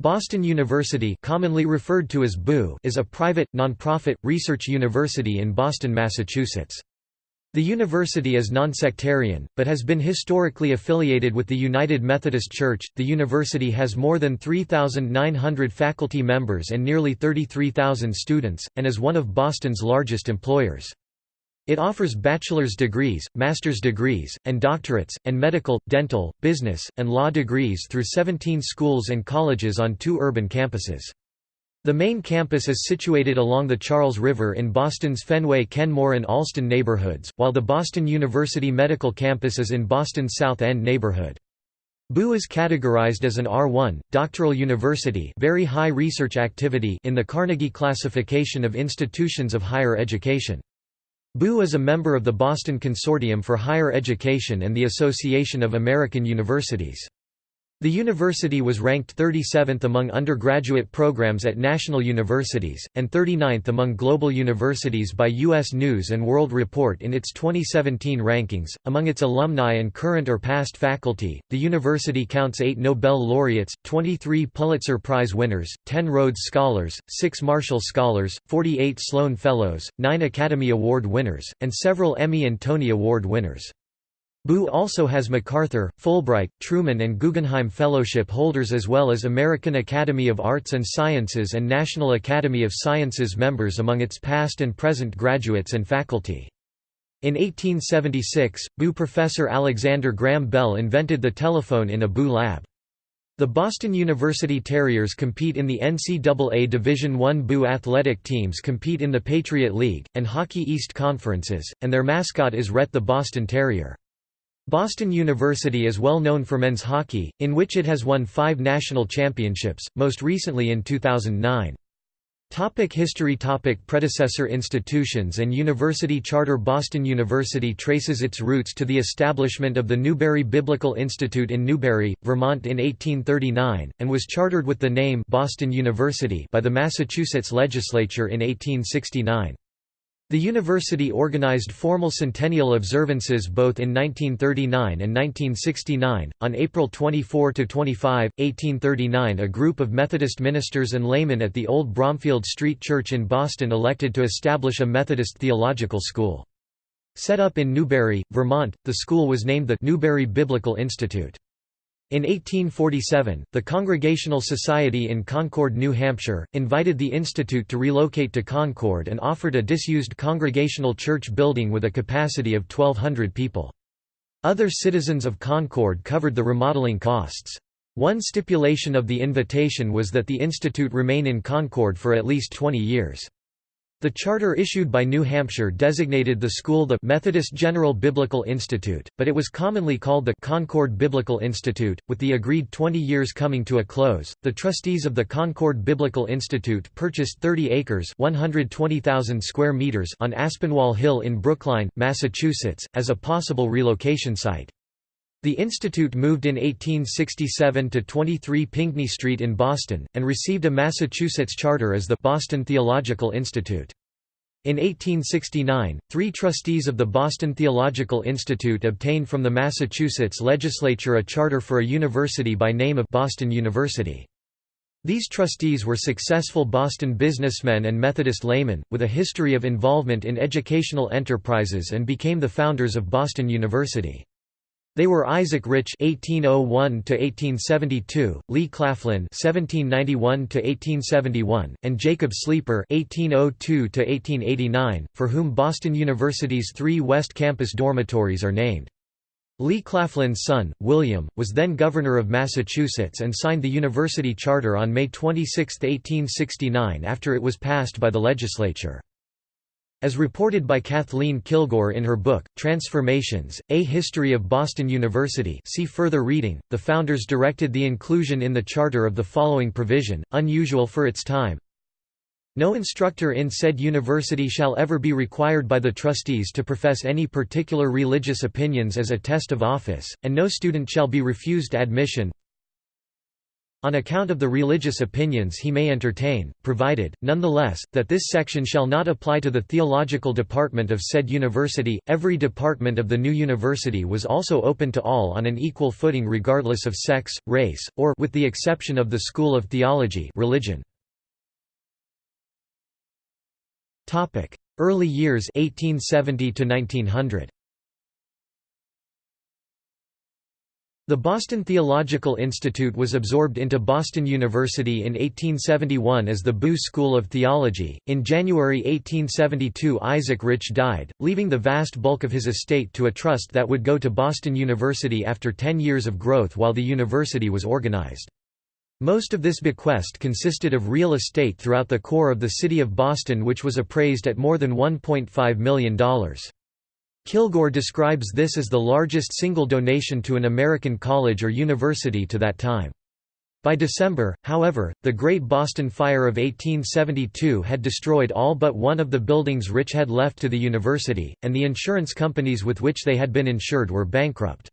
Boston University commonly referred to as BU is a private, nonprofit, research university in Boston, Massachusetts. The university is nonsectarian, but has been historically affiliated with the United Methodist Church. The university has more than 3,900 faculty members and nearly 33,000 students, and is one of Boston's largest employers. It offers bachelor's degrees, master's degrees, and doctorates, and medical, dental, business, and law degrees through 17 schools and colleges on two urban campuses. The main campus is situated along the Charles River in Boston's Fenway Kenmore and Allston neighborhoods, while the Boston University Medical Campus is in Boston's South End neighborhood. BU is categorized as an R1, doctoral university very high research activity in the Carnegie Classification of Institutions of Higher Education. BU is a member of the Boston Consortium for Higher Education and the Association of American Universities. The university was ranked 37th among undergraduate programs at national universities, and 39th among global universities by U.S. News & World Report in its 2017 rankings. Among its alumni and current or past faculty, the university counts eight Nobel laureates, 23 Pulitzer Prize winners, 10 Rhodes Scholars, 6 Marshall Scholars, 48 Sloan Fellows, 9 Academy Award winners, and several Emmy and Tony Award winners. BU also has MacArthur, Fulbright, Truman and Guggenheim Fellowship holders as well as American Academy of Arts and Sciences and National Academy of Sciences members among its past and present graduates and faculty. In 1876, BU professor Alexander Graham Bell invented the telephone in a BU lab. The Boston University Terriers compete in the NCAA Division I BU athletic teams compete in the Patriot League, and Hockey East Conferences, and their mascot is Rhett the Boston Terrier. Boston University is well known for men's hockey, in which it has won five national championships, most recently in 2009. Topic history Topic Predecessor institutions and university charter Boston University traces its roots to the establishment of the Newbury Biblical Institute in Newbury, Vermont in 1839, and was chartered with the name Boston University by the Massachusetts legislature in 1869. The university organized formal centennial observances both in 1939 and 1969. On April 24 to 25, 1839, a group of Methodist ministers and laymen at the Old Bromfield Street Church in Boston elected to establish a Methodist theological school. Set up in Newbury, Vermont, the school was named the Newbury Biblical Institute. In 1847, the Congregational Society in Concord, New Hampshire, invited the institute to relocate to Concord and offered a disused Congregational church building with a capacity of 1,200 people. Other citizens of Concord covered the remodeling costs. One stipulation of the invitation was that the institute remain in Concord for at least 20 years. The charter issued by New Hampshire designated the school the Methodist General Biblical Institute, but it was commonly called the Concord Biblical Institute. With the agreed 20 years coming to a close, the trustees of the Concord Biblical Institute purchased 30 acres (120,000 square meters) on Aspinwall Hill in Brookline, Massachusetts, as a possible relocation site. The institute moved in 1867 to 23 Pinckney Street in Boston, and received a Massachusetts charter as the Boston Theological Institute. In 1869, three trustees of the Boston Theological Institute obtained from the Massachusetts legislature a charter for a university by name of Boston University. These trustees were successful Boston businessmen and Methodist laymen, with a history of involvement in educational enterprises and became the founders of Boston University. They were Isaac Rich (1801–1872), Lee Claflin (1791–1871), and Jacob Sleeper (1802–1889), for whom Boston University's three West Campus dormitories are named. Lee Claflin's son, William, was then governor of Massachusetts and signed the university charter on May 26, 1869 after it was passed by the legislature. As reported by Kathleen Kilgore in her book, Transformations, A History of Boston University see further reading, the founders directed the inclusion in the charter of the following provision, unusual for its time. No instructor in said university shall ever be required by the trustees to profess any particular religious opinions as a test of office, and no student shall be refused admission on account of the religious opinions he may entertain, provided, nonetheless, that this section shall not apply to the theological department of said university. Every department of the new university was also open to all on an equal footing regardless of sex, race, or with the exception of the School of Theology religion. Early years 1870 to 1900. The Boston Theological Institute was absorbed into Boston University in 1871 as the Boo School of Theology. In January 1872, Isaac Rich died, leaving the vast bulk of his estate to a trust that would go to Boston University after ten years of growth while the university was organized. Most of this bequest consisted of real estate throughout the core of the city of Boston, which was appraised at more than $1.5 million. Kilgore describes this as the largest single donation to an American college or university to that time. By December, however, the Great Boston Fire of 1872 had destroyed all but one of the buildings Rich had left to the university, and the insurance companies with which they had been insured were bankrupt.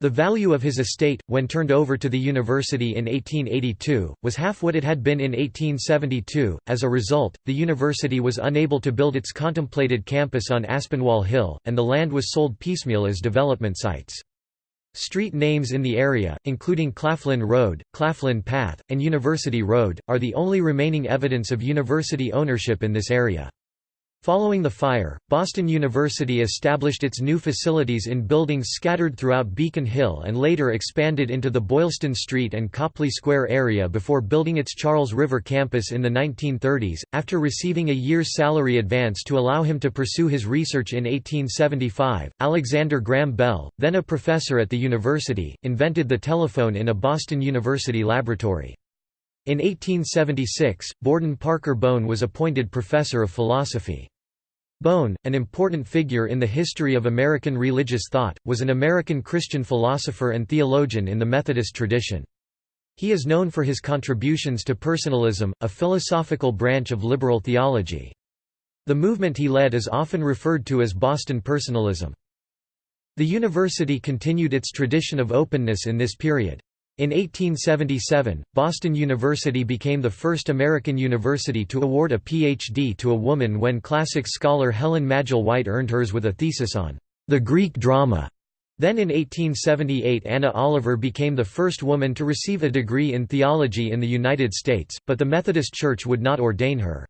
The value of his estate, when turned over to the university in 1882, was half what it had been in 1872. As a result, the university was unable to build its contemplated campus on Aspinwall Hill, and the land was sold piecemeal as development sites. Street names in the area, including Claflin Road, Claflin Path, and University Road, are the only remaining evidence of university ownership in this area. Following the fire, Boston University established its new facilities in buildings scattered throughout Beacon Hill and later expanded into the Boylston Street and Copley Square area before building its Charles River campus in the 1930s. After receiving a year's salary advance to allow him to pursue his research in 1875, Alexander Graham Bell, then a professor at the university, invented the telephone in a Boston University laboratory. In 1876, Borden Parker Bowne was appointed professor of philosophy. Bowne, an important figure in the history of American religious thought, was an American Christian philosopher and theologian in the Methodist tradition. He is known for his contributions to personalism, a philosophical branch of liberal theology. The movement he led is often referred to as Boston personalism. The university continued its tradition of openness in this period. In 1877, Boston University became the first American university to award a Ph.D. to a woman when classics scholar Helen Magill White earned hers with a thesis on the Greek drama. Then in 1878 Anna Oliver became the first woman to receive a degree in theology in the United States, but the Methodist Church would not ordain her.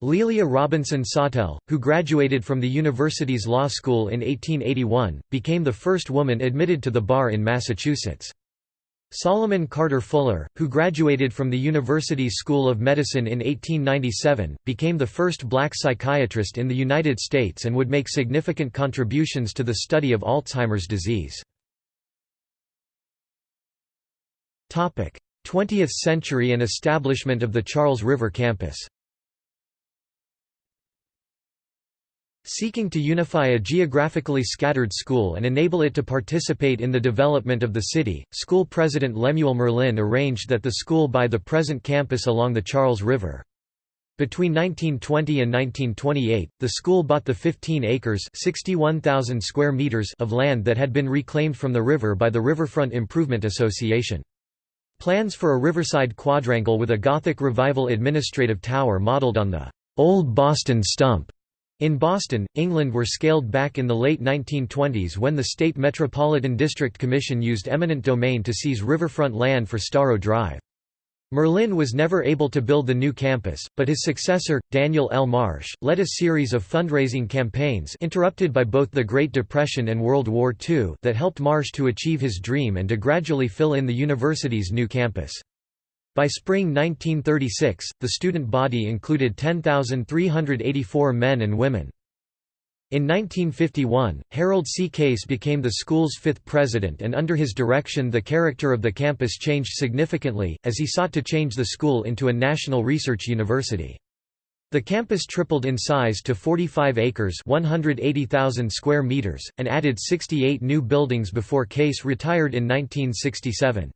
Lelia Robinson Sawtelle, who graduated from the university's law school in 1881, became the first woman admitted to the bar in Massachusetts. Solomon Carter Fuller, who graduated from the university's School of Medicine in 1897, became the first black psychiatrist in the United States and would make significant contributions to the study of Alzheimer's disease. 20th century and establishment of the Charles River campus Seeking to unify a geographically scattered school and enable it to participate in the development of the city, school president Lemuel Murlin arranged that the school buy the present campus along the Charles River. Between 1920 and 1928, the school bought the 15 acres square meters of land that had been reclaimed from the river by the Riverfront Improvement Association. Plans for a riverside quadrangle with a Gothic Revival administrative tower modeled on the Old Boston Stump in Boston, England were scaled back in the late 1920s when the State Metropolitan District Commission used eminent domain to seize riverfront land for Storrow Drive. Murlin was never able to build the new campus, but his successor, Daniel L. Marsh, led a series of fundraising campaigns interrupted by both the Great Depression and World War II that helped Marsh to achieve his dream and to gradually fill in the university's new campus. By spring 1936, the student body included 10,384 men and women. In 1951, Harold C. Case became the school's fifth president and under his direction the character of the campus changed significantly, as he sought to change the school into a national research university. The campus tripled in size to 45 acres 180,000 square meters, and added 68 new buildings before Case retired in 1967.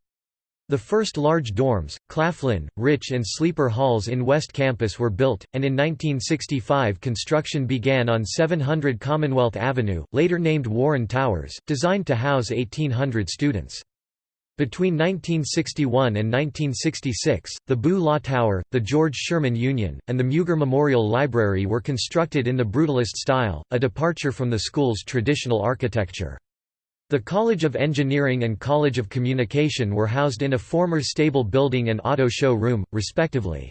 The first large dorms, Claflin, Rich and Sleeper halls in West Campus were built, and in 1965 construction began on 700 Commonwealth Avenue, later named Warren Towers, designed to house 1,800 students. Between 1961 and 1966, the Boo Law Tower, the George Sherman Union, and the Mugar Memorial Library were constructed in the Brutalist style, a departure from the school's traditional architecture. The College of Engineering and College of Communication were housed in a former stable building and auto show room, respectively.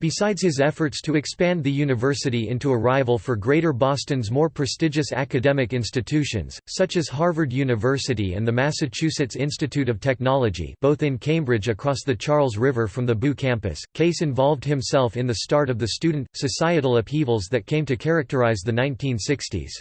Besides his efforts to expand the university into a rival for Greater Boston's more prestigious academic institutions, such as Harvard University and the Massachusetts Institute of Technology both in Cambridge across the Charles River from the Boo campus, Case involved himself in the start of the student, societal upheavals that came to characterize the 1960s.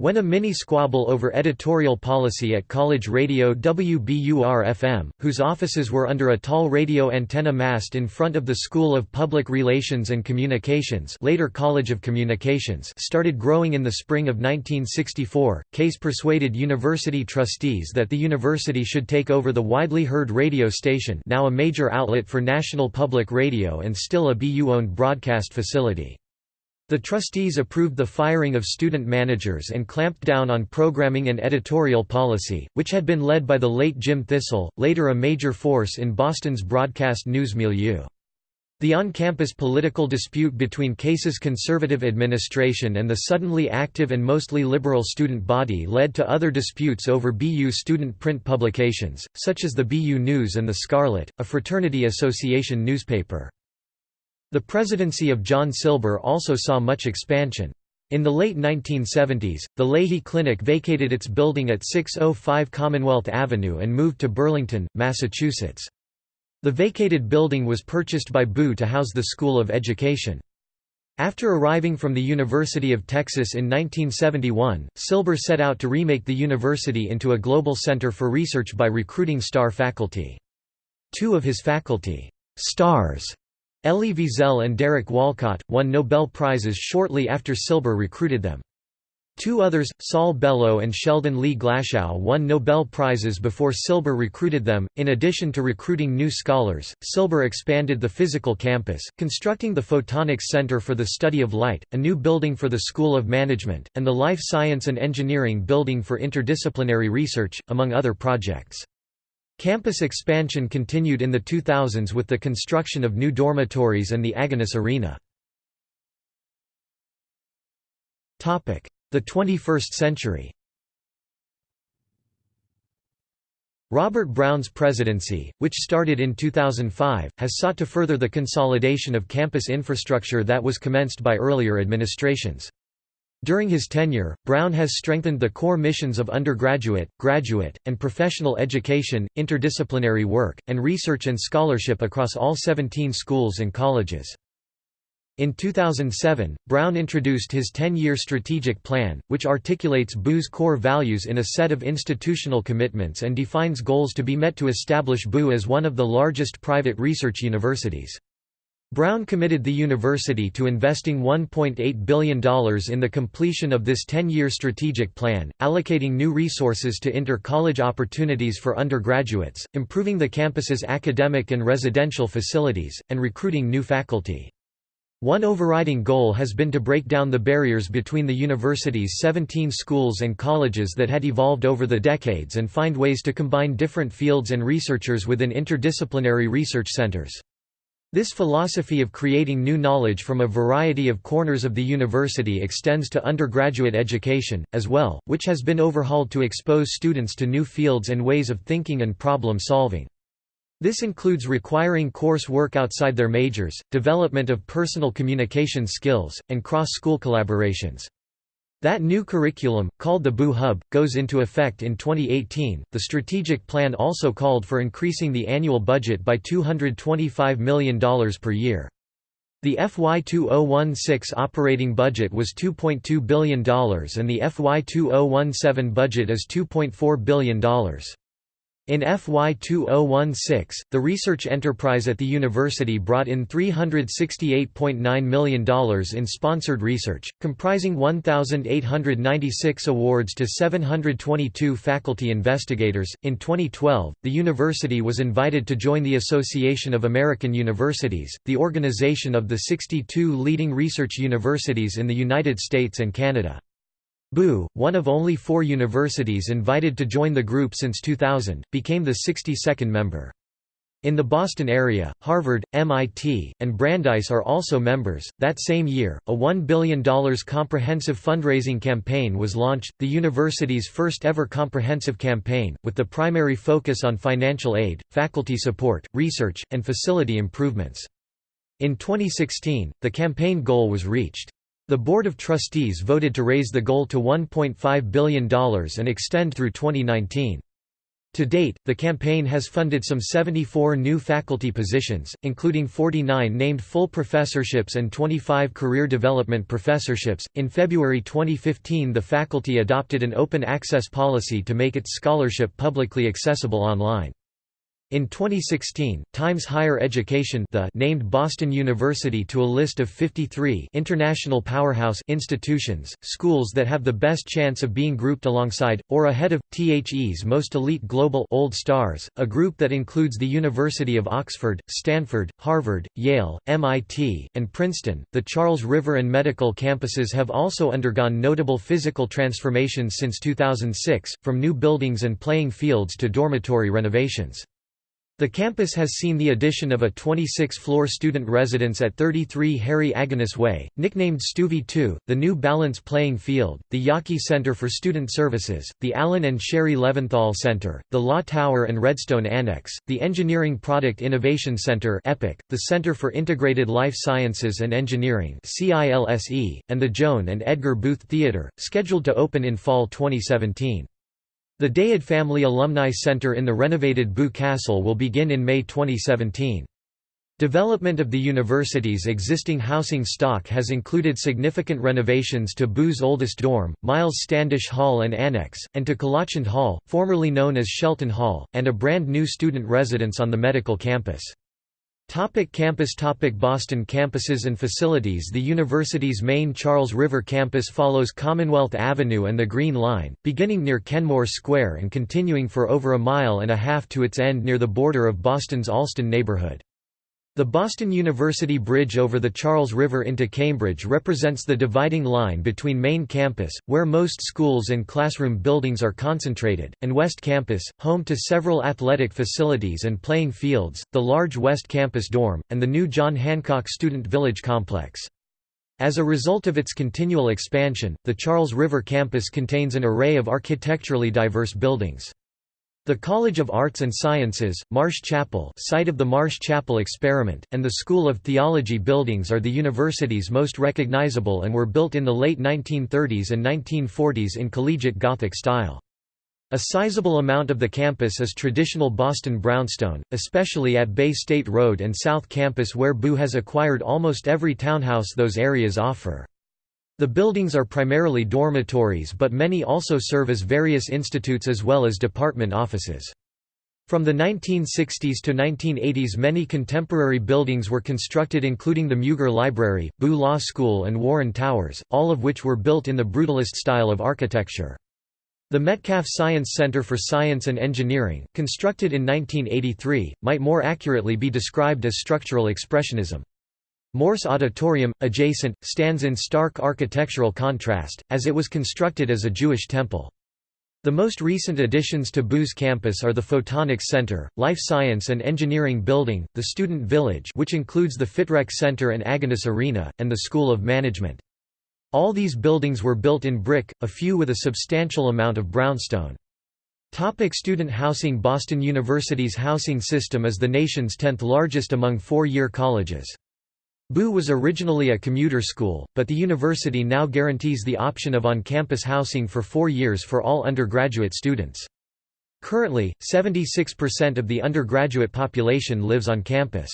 When a mini-squabble over editorial policy at college radio WBUR-FM, whose offices were under a tall radio antenna mast in front of the School of Public Relations and Communications later College of Communications started growing in the spring of 1964, Case persuaded university trustees that the university should take over the widely heard radio station now a major outlet for national public radio and still a BU-owned broadcast facility. The trustees approved the firing of student managers and clamped down on programming and editorial policy, which had been led by the late Jim Thistle, later a major force in Boston's broadcast news milieu. The on-campus political dispute between Case's conservative administration and the suddenly active and mostly liberal student body led to other disputes over BU student print publications, such as the BU News and the Scarlet, a fraternity association newspaper. The presidency of John Silber also saw much expansion. In the late 1970s, the Lahey Clinic vacated its building at 605 Commonwealth Avenue and moved to Burlington, Massachusetts. The vacated building was purchased by Boo to house the School of Education. After arriving from the University of Texas in 1971, Silber set out to remake the university into a global center for research by recruiting star faculty. Two of his faculty stars Elie Wiesel and Derek Walcott, won Nobel Prizes shortly after Silber recruited them. Two others, Saul Bellow and Sheldon Lee Glashow, won Nobel Prizes before Silber recruited them. In addition to recruiting new scholars, Silber expanded the physical campus, constructing the Photonics Center for the Study of Light, a new building for the School of Management, and the Life Science and Engineering Building for Interdisciplinary Research, among other projects. Campus expansion continued in the 2000s with the construction of new dormitories and the Agganis Arena. The 21st century Robert Brown's presidency, which started in 2005, has sought to further the consolidation of campus infrastructure that was commenced by earlier administrations. During his tenure, Brown has strengthened the core missions of undergraduate, graduate, and professional education, interdisciplinary work, and research and scholarship across all 17 schools and colleges. In 2007, Brown introduced his 10-year strategic plan, which articulates Boo's core values in a set of institutional commitments and defines goals to be met to establish Boo as one of the largest private research universities. Brown committed the university to investing $1.8 billion in the completion of this 10-year strategic plan, allocating new resources to inter-college opportunities for undergraduates, improving the campus's academic and residential facilities, and recruiting new faculty. One overriding goal has been to break down the barriers between the university's 17 schools and colleges that had evolved over the decades and find ways to combine different fields and researchers within interdisciplinary research centers. This philosophy of creating new knowledge from a variety of corners of the university extends to undergraduate education, as well, which has been overhauled to expose students to new fields and ways of thinking and problem solving. This includes requiring course work outside their majors, development of personal communication skills, and cross-school collaborations. That new curriculum, called the Boo Hub, goes into effect in 2018. The strategic plan also called for increasing the annual budget by $225 million per year. The FY 2016 operating budget was $2.2 billion and the FY 2017 budget is $2.4 billion. In FY 2016, the research enterprise at the university brought in $368.9 million in sponsored research, comprising 1,896 awards to 722 faculty investigators. In 2012, the university was invited to join the Association of American Universities, the organization of the 62 leading research universities in the United States and Canada. BU, one of only four universities invited to join the group since 2000, became the 62nd member. In the Boston area, Harvard, MIT, and Brandeis are also members. That same year, a $1 billion comprehensive fundraising campaign was launched, the university's first ever comprehensive campaign, with the primary focus on financial aid, faculty support, research, and facility improvements. In 2016, the campaign goal was reached. The Board of Trustees voted to raise the goal to $1.5 billion and extend through 2019. To date, the campaign has funded some 74 new faculty positions, including 49 named full professorships and 25 career development professorships. In February 2015, the faculty adopted an open access policy to make its scholarship publicly accessible online. In 2016, Times Higher Education the named Boston University to a list of 53 international powerhouse institutions, schools that have the best chance of being grouped alongside, or ahead of, THE's most elite global old stars, a group that includes the University of Oxford, Stanford, Harvard, Yale, MIT, and Princeton. The Charles River and medical campuses have also undergone notable physical transformations since 2006, from new buildings and playing fields to dormitory renovations. The campus has seen the addition of a 26-floor student residence at 33 Harry Agganis Way, nicknamed StuVi 2, the new Balance Playing Field, the Yawkey Center for Student Services, the Alan and Sherry Leventhal Center, the Law Tower and Redstone Annex, the Engineering Product Innovation Center EPIC, the Center for Integrated Life Sciences and Engineering CILSE, and the Joan and Edgar Booth Theatre, scheduled to open in fall 2017. The Dahod Family Alumni Center in the renovated BU Castle will begin in May 2017. Development of the university's existing housing stock has included significant renovations to BU's oldest dorm, Miles Standish Hall and Annex, and to Kilachand Hall, formerly known as Shelton Hall, and a brand new student residence on the medical campus. Topic campus Topic Boston campuses and facilities The university's main Charles River campus follows Commonwealth Avenue and the Green Line, beginning near Kenmore Square and continuing for over a mile and a half to its end near the border of Boston's Allston neighborhood. The Boston University Bridge over the Charles River into Cambridge represents the dividing line between main campus, where most schools and classroom buildings are concentrated, and West Campus, home to several athletic facilities and playing fields, the large West Campus dorm, and the new John Hancock Student Village complex. As a result of its continual expansion, the Charles River campus contains an array of architecturally diverse buildings. The College of Arts and Sciences, Marsh Chapel site of the Marsh Chapel experiment, and the School of Theology buildings are the university's most recognizable and were built in the late 1930s and 1940s in collegiate Gothic style. A sizable amount of the campus is traditional Boston brownstone, especially at Bay State Road and South Campus where BU has acquired almost every townhouse those areas offer. The buildings are primarily dormitories but many also serve as various institutes as well as department offices. From the 1960s to 1980s many contemporary buildings were constructed including the Mugar Library, BU Law School and Warren Towers, all of which were built in the brutalist style of architecture. The Metcalf Science Center for Science and Engineering, constructed in 1983, might more accurately be described as structural expressionism. Morse Auditorium, adjacent, stands in stark architectural contrast, as it was constructed as a Jewish temple. The most recent additions to BU's campus are the Photonics Center, Life Science and Engineering Building, the Student Village which includes the FitRec Center and Agganis Arena, and the School of Management. All these buildings were built in brick, a few with a substantial amount of brownstone. Topic student housing Boston University's housing system is the nation's 10th largest among four-year colleges. BU was originally a commuter school, but the university now guarantees the option of on-campus housing for four years for all undergraduate students. Currently, 76% of the undergraduate population lives on campus.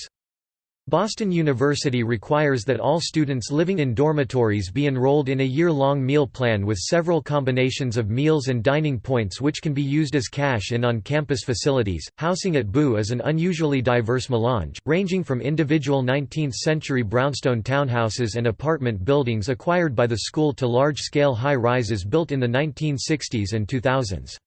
Boston University requires that all students living in dormitories be enrolled in a year-long meal plan with several combinations of meals and dining points which can be used as cash in on-campus facilities. Housing at BU is an unusually diverse melange, ranging from individual 19th-century brownstone townhouses and apartment buildings acquired by the school to large-scale high-rises built in the 1960s and 2000s.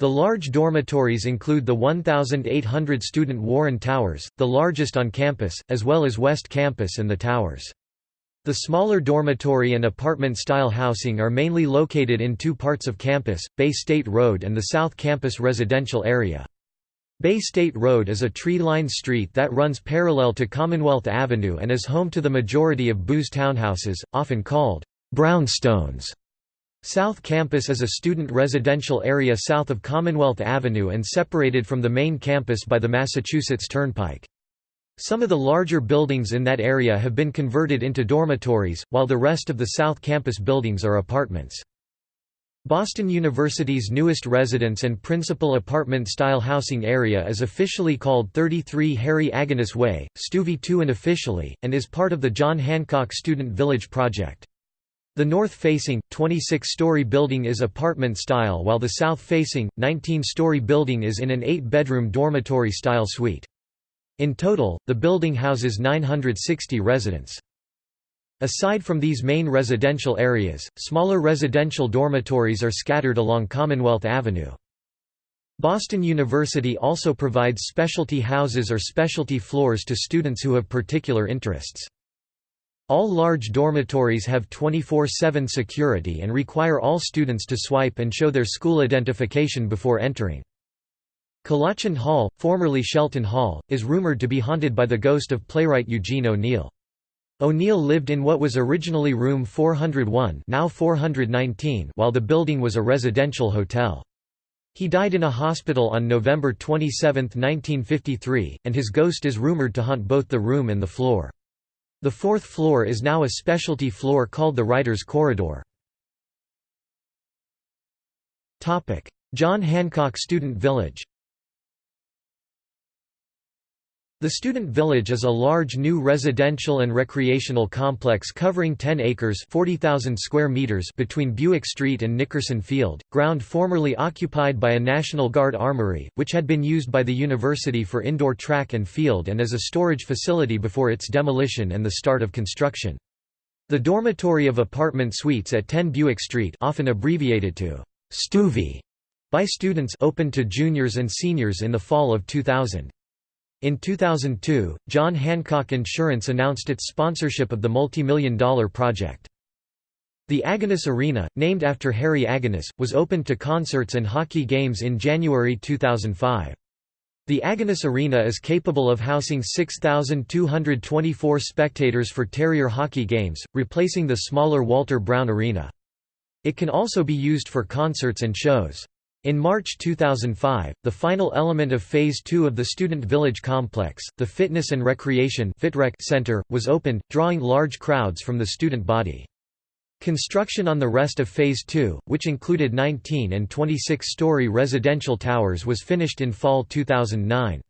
The large dormitories include the 1,800-student Warren Towers, the largest on campus, as well as West Campus and the Towers. The smaller dormitory and apartment-style housing are mainly located in two parts of campus, Bay State Road and the South Campus residential area. Bay State Road is a tree-lined street that runs parallel to Commonwealth Avenue and is home to the majority of BU's townhouses, often called brownstones. South Campus is a student residential area south of Commonwealth Avenue and separated from the main campus by the Massachusetts Turnpike. Some of the larger buildings in that area have been converted into dormitories, while the rest of the South Campus buildings are apartments. Boston University's newest residence and principal apartment-style housing area is officially called 33 Harry Agganis Way, StuVi 2 unofficially, and is part of the John Hancock Student Village project. The north-facing, 26-story building is apartment-style while the south-facing, 19-story building is in an eight-bedroom dormitory-style suite. In total, the building houses 960 residents. Aside from these main residential areas, smaller residential dormitories are scattered along Commonwealth Avenue. Boston University also provides specialty houses or specialty floors to students who have particular interests. All large dormitories have 24-7 security and require all students to swipe and show their school identification before entering. Kilachand Hall, formerly Shelton Hall, is rumored to be haunted by the ghost of playwright Eugene O'Neill. O'Neill lived in what was originally room 401 now 419 while the building was a residential hotel. He died in a hospital on November 27, 1953, and his ghost is rumored to haunt both the room and the floor. The fourth floor is now a specialty floor called the Writer's Corridor. John Hancock Student Village The Student Village is a large new residential and recreational complex covering 10 acres 40,000 square meters between Buick Street and Nickerson Field, ground formerly occupied by a National Guard armory, which had been used by the university for indoor track and field and as a storage facility before its demolition and the start of construction. The dormitory of apartment suites at 10 Buick Street often abbreviated to StuVi by students opened to juniors and seniors in the fall of 2000. In 2002, John Hancock Insurance announced its sponsorship of the multi-million dollar project. The Agganis Arena, named after Harry Agganis, was opened to concerts and hockey games in January 2005. The Agganis Arena is capable of housing 6,224 spectators for Terrier hockey games, replacing the smaller Walter Brown Arena. It can also be used for concerts and shows. In March 2005, the final element of Phase 2 of the Student Village complex, the Fitness and Recreation Center, was opened, drawing large crowds from the student body. Construction on the rest of Phase 2, which included 19 and 26-story residential towers was finished in fall 2009.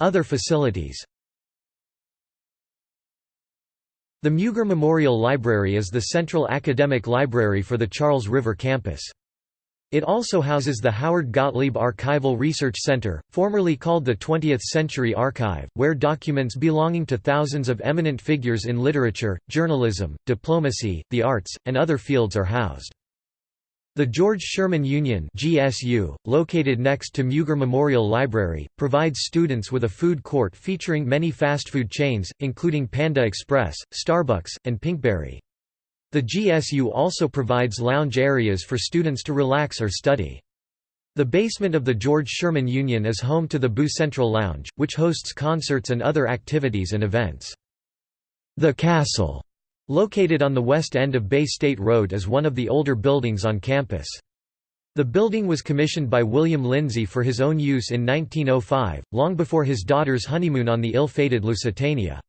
Other facilities The Mugar Memorial Library is the central academic library for the Charles River campus. It also houses the Howard Gottlieb Archival Research Center, formerly called the 20th Century Archive, where documents belonging to thousands of eminent figures in literature, journalism, diplomacy, the arts, and other fields are housed. The George Sherman Union GSU, located next to Mugar Memorial Library, provides students with a food court featuring many fast food chains, including Panda Express, Starbucks, and Pinkberry. The GSU also provides lounge areas for students to relax or study. The basement of the George Sherman Union is home to the BU Central Lounge, which hosts concerts and other activities and events. The Castle Located on the west end of Bay State Road is one of the older buildings on campus. The building was commissioned by William Lindsay for his own use in 1905, long before his daughter's honeymoon on the ill-fated Lusitania.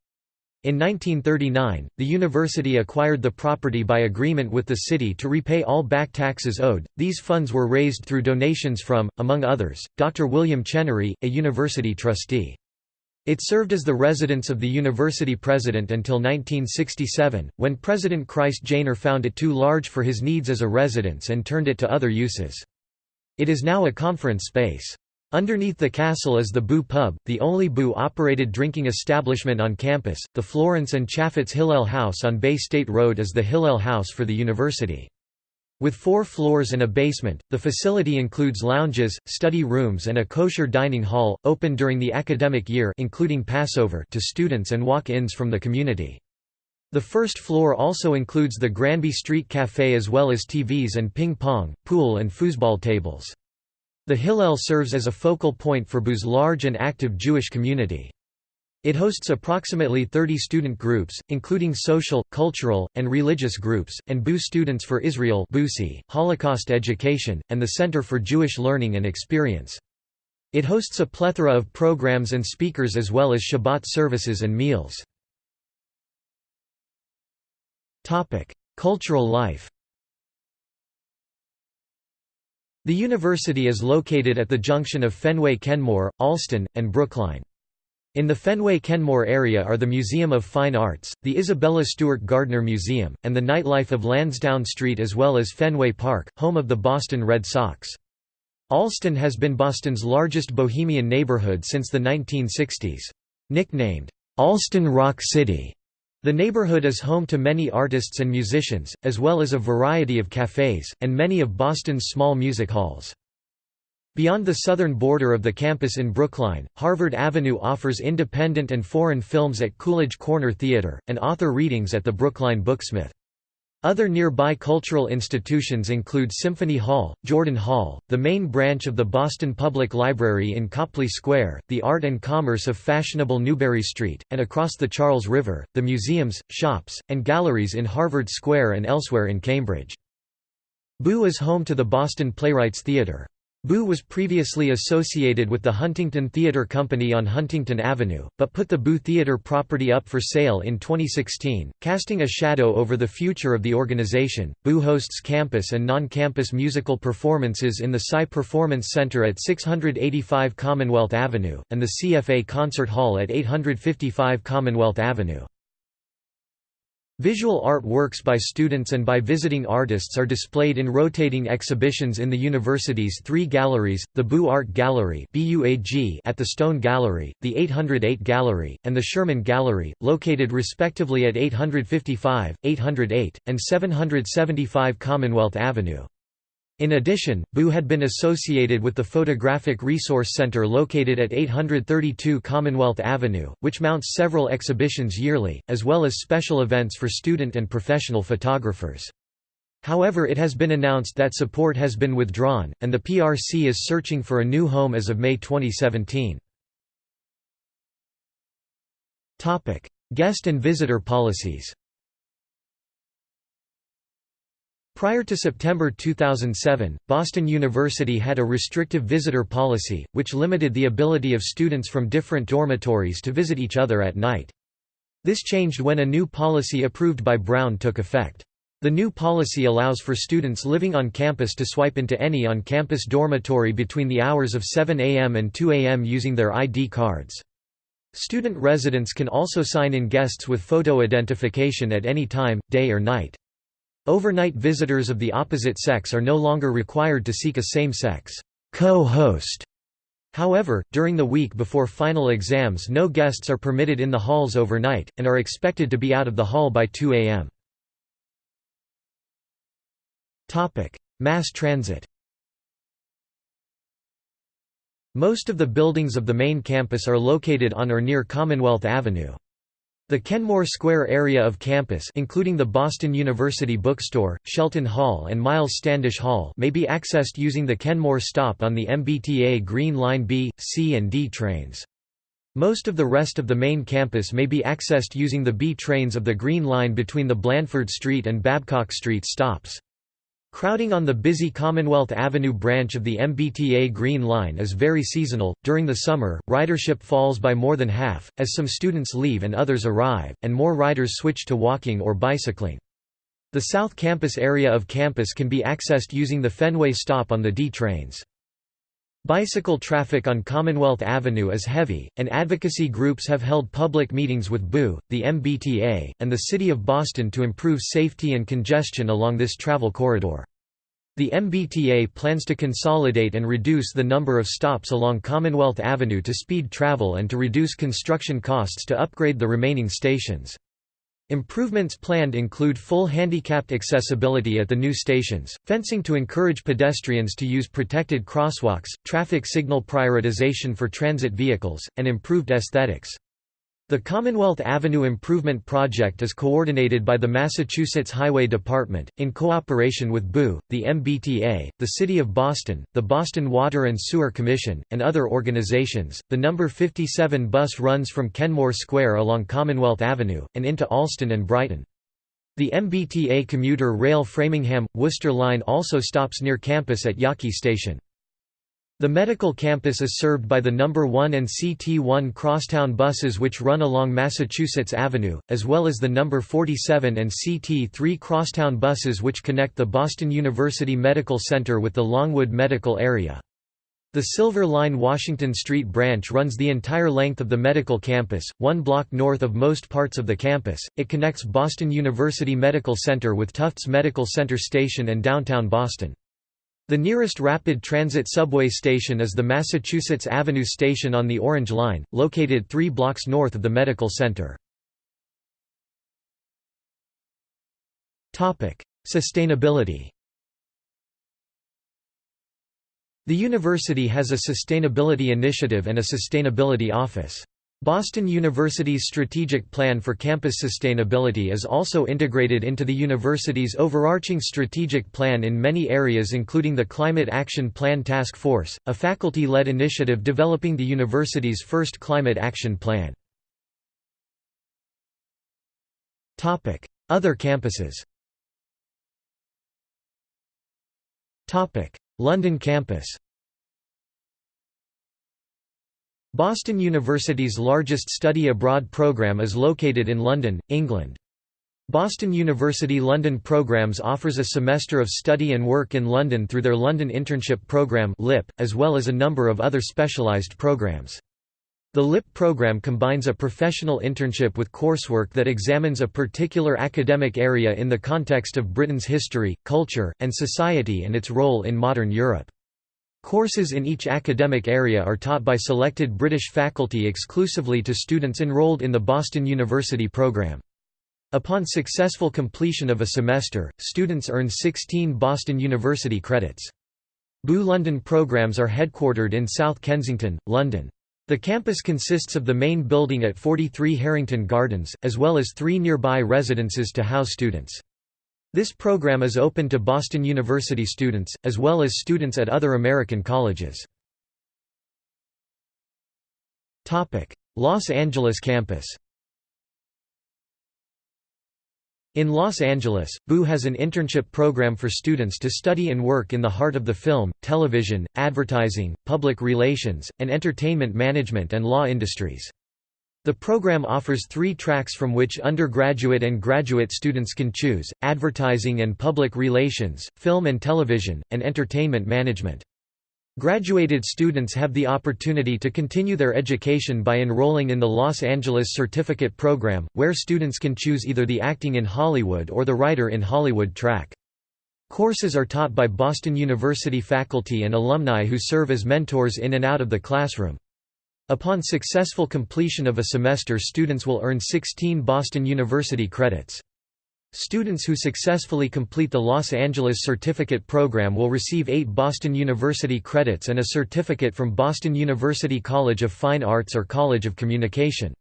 In 1939, the university acquired the property by agreement with the city to repay all back taxes owed. These funds were raised through donations from, among others, Dr. William Chenery, a university trustee. It served as the residence of the university president until 1967, when President Christ Janer found it too large for his needs as a residence and turned it to other uses. It is now a conference space. Underneath the castle is the Boo Pub, the only Boo-operated drinking establishment on campus. The Florence and Chafetz Hillel House on Bay State Road is the Hillel House for the university. With four floors and a basement, the facility includes lounges, study rooms and a kosher dining hall, open during the academic year including Passover to students and walk-ins from the community. The first floor also includes the Granby Street Café as well as TVs and ping-pong, pool and foosball tables. The Hillel serves as a focal point for BU's large and active Jewish community. It hosts approximately 30 student groups, including social, cultural, and religious groups, and BU Students for Israel Holocaust Education, and the Center for Jewish Learning and Experience. It hosts a plethora of programs and speakers as well as Shabbat services and meals. Cultural life The university is located at the junction of Fenway Kenmore, Allston, and Brookline. In the Fenway-Kenmore area are the Museum of Fine Arts, the Isabella Stewart Gardner Museum, and the nightlife of Lansdowne Street as well as Fenway Park, home of the Boston Red Sox. Allston has been Boston's largest bohemian neighborhood since the 1960s. Nicknamed, "'Allston Rock City'", the neighborhood is home to many artists and musicians, as well as a variety of cafes, and many of Boston's small music halls. Beyond the southern border of the campus in Brookline, Harvard Avenue offers independent and foreign films at Coolidge Corner Theater, and author readings at the Brookline Booksmith. Other nearby cultural institutions include Symphony Hall, Jordan Hall, the main branch of the Boston Public Library in Copley Square, the art and commerce of fashionable Newbury Street, and across the Charles River, the museums, shops, and galleries in Harvard Square and elsewhere in Cambridge. BU is home to the Boston Playwrights Theatre. BU was previously associated with the Huntington Theatre Company on Huntington Avenue, but put the BU Theatre property up for sale in 2016, casting a shadow over the future of the organization. BU hosts campus and non-campus musical performances in the Tsai Performance Center at 685 Commonwealth Avenue, and the CFA Concert Hall at 855 Commonwealth Avenue. Visual art works by students and by visiting artists are displayed in rotating exhibitions in the university's three galleries, the BU Art Gallery at the Stone Gallery, the 808 Gallery, and the Sherman Gallery, located respectively at 855, 808, and 775 Commonwealth Avenue. In addition, BU had been associated with the Photographic Resource Center located at 832 Commonwealth Avenue, which mounts several exhibitions yearly, as well as special events for student and professional photographers. However it has been announced that support has been withdrawn, and the PRC is searching for a new home as of May 2017. Guest and visitor policies Prior to September 2007, Boston University had a restrictive visitor policy, which limited the ability of students from different dormitories to visit each other at night. This changed when a new policy approved by Brown took effect. The new policy allows for students living on campus to swipe into any on-campus dormitory between the hours of 7 a.m. and 2 a.m. using their ID cards. Student residents can also sign in guests with photo identification at any time, day or night. Overnight visitors of the opposite sex are no longer required to seek a same-sex co-host. However, during the week before final exams no guests are permitted in the halls overnight, and are expected to be out of the hall by 2 a.m. Mass transit Most of the buildings of the main campus are located on or near Commonwealth Avenue. The Kenmore Square area of campus including the Boston University Bookstore, Shelton Hall and Miles Standish Hall may be accessed using the Kenmore stop on the MBTA Green Line B, C and D trains. Most of the rest of the main campus may be accessed using the B trains of the Green Line between the Blandford Street and Babcock Street stops. Crowding on the busy Commonwealth Avenue branch of the MBTA Green Line is very seasonal. During the summer, ridership falls by more than half, as some students leave and others arrive, and more riders switch to walking or bicycling. The South Campus area of campus can be accessed using the Fenway stop on the D trains. Bicycle traffic on Commonwealth Avenue is heavy, and advocacy groups have held public meetings with BU, the MBTA, and the City of Boston to improve safety and congestion along this travel corridor. The MBTA plans to consolidate and reduce the number of stops along Commonwealth Avenue to speed travel and to reduce construction costs to upgrade the remaining stations. Improvements planned include full handicapped accessibility at the new stations, fencing to encourage pedestrians to use protected crosswalks, traffic signal prioritization for transit vehicles, and improved aesthetics. The Commonwealth Avenue Improvement Project is coordinated by the Massachusetts Highway Department, in cooperation with BOO, the MBTA, the City of Boston, the Boston Water and Sewer Commission, and other organizations. The number 57 bus runs from Kenmore Square along Commonwealth Avenue, and into Allston and Brighton. The MBTA commuter rail Framingham Worcester line also stops near campus at Yawkey Station. The medical campus is served by the No. 1 and CT1 crosstown buses which run along Massachusetts Avenue, as well as the No. 47 and CT3 crosstown buses which connect the Boston University Medical Center with the Longwood Medical Area. The Silver Line Washington Street branch runs the entire length of the medical campus, one block north of most parts of the campus. It connects Boston University Medical Center with Tufts Medical Center Station and downtown Boston. The nearest rapid transit subway station is the Massachusetts Avenue Station on the Orange Line, located three blocks north of the medical center. Sustainability The university has a sustainability initiative and a sustainability office. Boston University's strategic plan for campus sustainability is also integrated into the university's overarching strategic plan in many areas including the Climate Action Plan Task Force, a faculty-led initiative developing the university's first climate action plan. Other campuses London campus Boston University's largest study abroad program is located in London, England. Boston University London Programs offers a semester of study and work in London through their London Internship Programme (LIP) as well as a number of other specialised programs. The LIP program combines a professional internship with coursework that examines a particular academic area in the context of Britain's history, culture, and society and its role in modern Europe. Courses in each academic area are taught by selected British faculty exclusively to students enrolled in the Boston University program. Upon successful completion of a semester, students earn 16 Boston University credits. BU London programs are headquartered in South Kensington, London. The campus consists of the main building at 43 Harrington Gardens, as well as three nearby residences to house students. This program is open to Boston University students, as well as students at other American colleges. Los Angeles campus In Los Angeles, BU has an internship program for students to study and work in the heart of the film, television, advertising, public relations, and entertainment management and law industries. The program offers three tracks from which undergraduate and graduate students can choose, advertising and public relations, film and television, and entertainment management. Graduated students have the opportunity to continue their education by enrolling in the Los Angeles Certificate Program, where students can choose either the Acting in Hollywood or the Writer in Hollywood track. Courses are taught by Boston University faculty and alumni who serve as mentors in and out of the classroom. Upon successful completion of a semester students will earn 16 Boston University credits. Students who successfully complete the Los Angeles Certificate Program will receive 8 Boston University credits and a certificate from Boston University College of Fine Arts or College of Communication.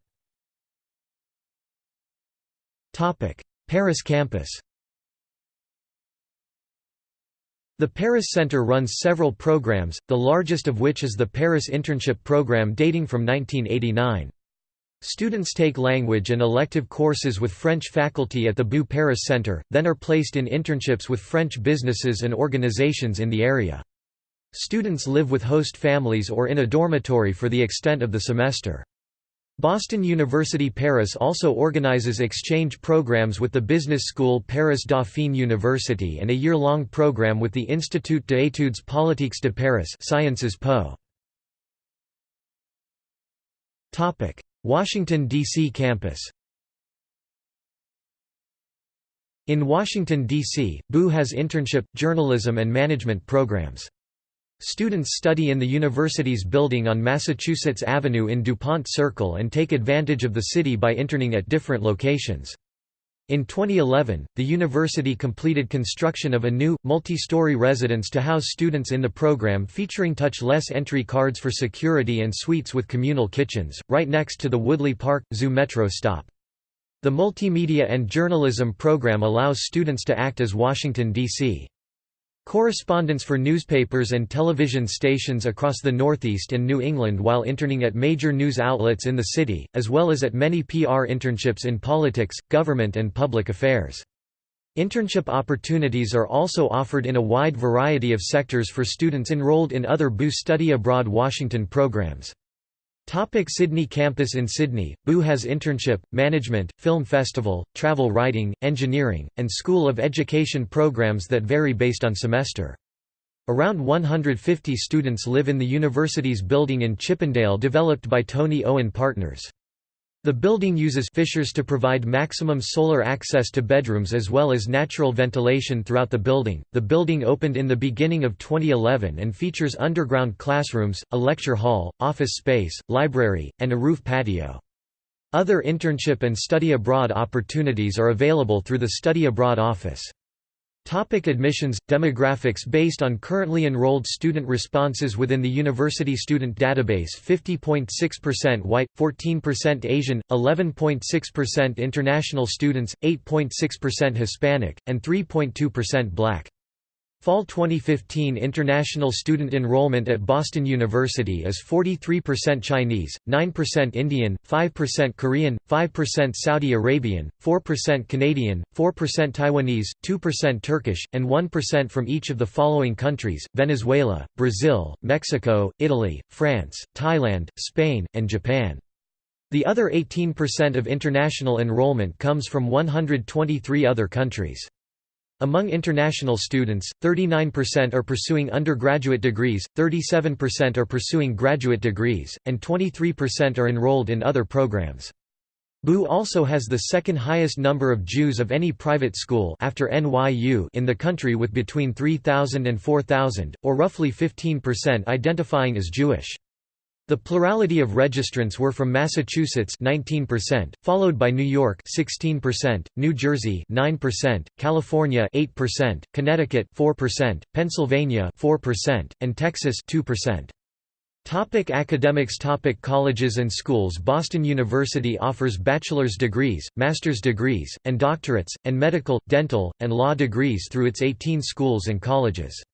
Paris campus The Paris Center runs several programs, the largest of which is the Paris Internship Program dating from 1989. Students take language and elective courses with French faculty at the BU Paris Center, then are placed in internships with French businesses and organizations in the area. Students live with host families or in a dormitory for the extent of the semester. Boston University Paris also organizes exchange programs with the business school Paris Dauphine University and a year-long program with the Institut d'études politiques de Paris Sciences Po. Washington, D.C. campus In Washington, D.C., BU has internship, journalism and management programs. Students study in the university's building on Massachusetts Avenue in DuPont Circle and take advantage of the city by interning at different locations. In 2011, the university completed construction of a new, multi-story residence to house students in the program featuring touch-less entry cards for security and suites with communal kitchens, right next to the Woodley Park Zoo Metro stop. The Multimedia and Journalism program allows students to act as Washington, D.C. Correspondence for newspapers and television stations across the Northeast and New England while interning at major news outlets in the city, as well as at many PR internships in politics, government and public affairs. Internship opportunities are also offered in a wide variety of sectors for students enrolled in other BU Study Abroad Washington programs. Topic Sydney campus In Sydney, BU has internship, management, film festival, travel writing, engineering, and School of Education programs that vary based on semester. Around 150 students live in the university's building in Chippendale developed by Tony Owen Partners. The building uses fissures to provide maximum solar access to bedrooms as well as natural ventilation throughout the building. The building opened in the beginning of 2011 and features underground classrooms, a lecture hall, office space, library, and a roof patio. Other internship and study abroad opportunities are available through the Study Abroad office. Topic admissions Demographics Based on currently enrolled student responses within the University Student Database 50.6% white, 14% Asian, 11.6% international students, 8.6% Hispanic, and 3.2% black. Fall 2015 international student enrollment at Boston University is 43% Chinese, 9% Indian, 5% Korean, 5% Saudi Arabian, 4% Canadian, 4% Taiwanese, 2% Turkish, and 1% from each of the following countries, Venezuela, Brazil, Mexico, Italy, France, Thailand, Spain, and Japan. The other 18% of international enrollment comes from 123 other countries. Among international students, 39% are pursuing undergraduate degrees, 37% are pursuing graduate degrees, and 23% are enrolled in other programs. BU also has the second highest number of Jews of any private school after NYU in the country with between 3,000 and 4,000, or roughly 15% identifying as Jewish. The plurality of registrants were from Massachusetts 19%, followed by New York 16%, New Jersey 9%, California 8%, Connecticut 4%, Pennsylvania 4%, and Texas 2%. Topic academics Topic Colleges and schools Boston University offers bachelor's degrees, master's degrees, and doctorates, and medical, dental, and law degrees through its 18 schools and colleges.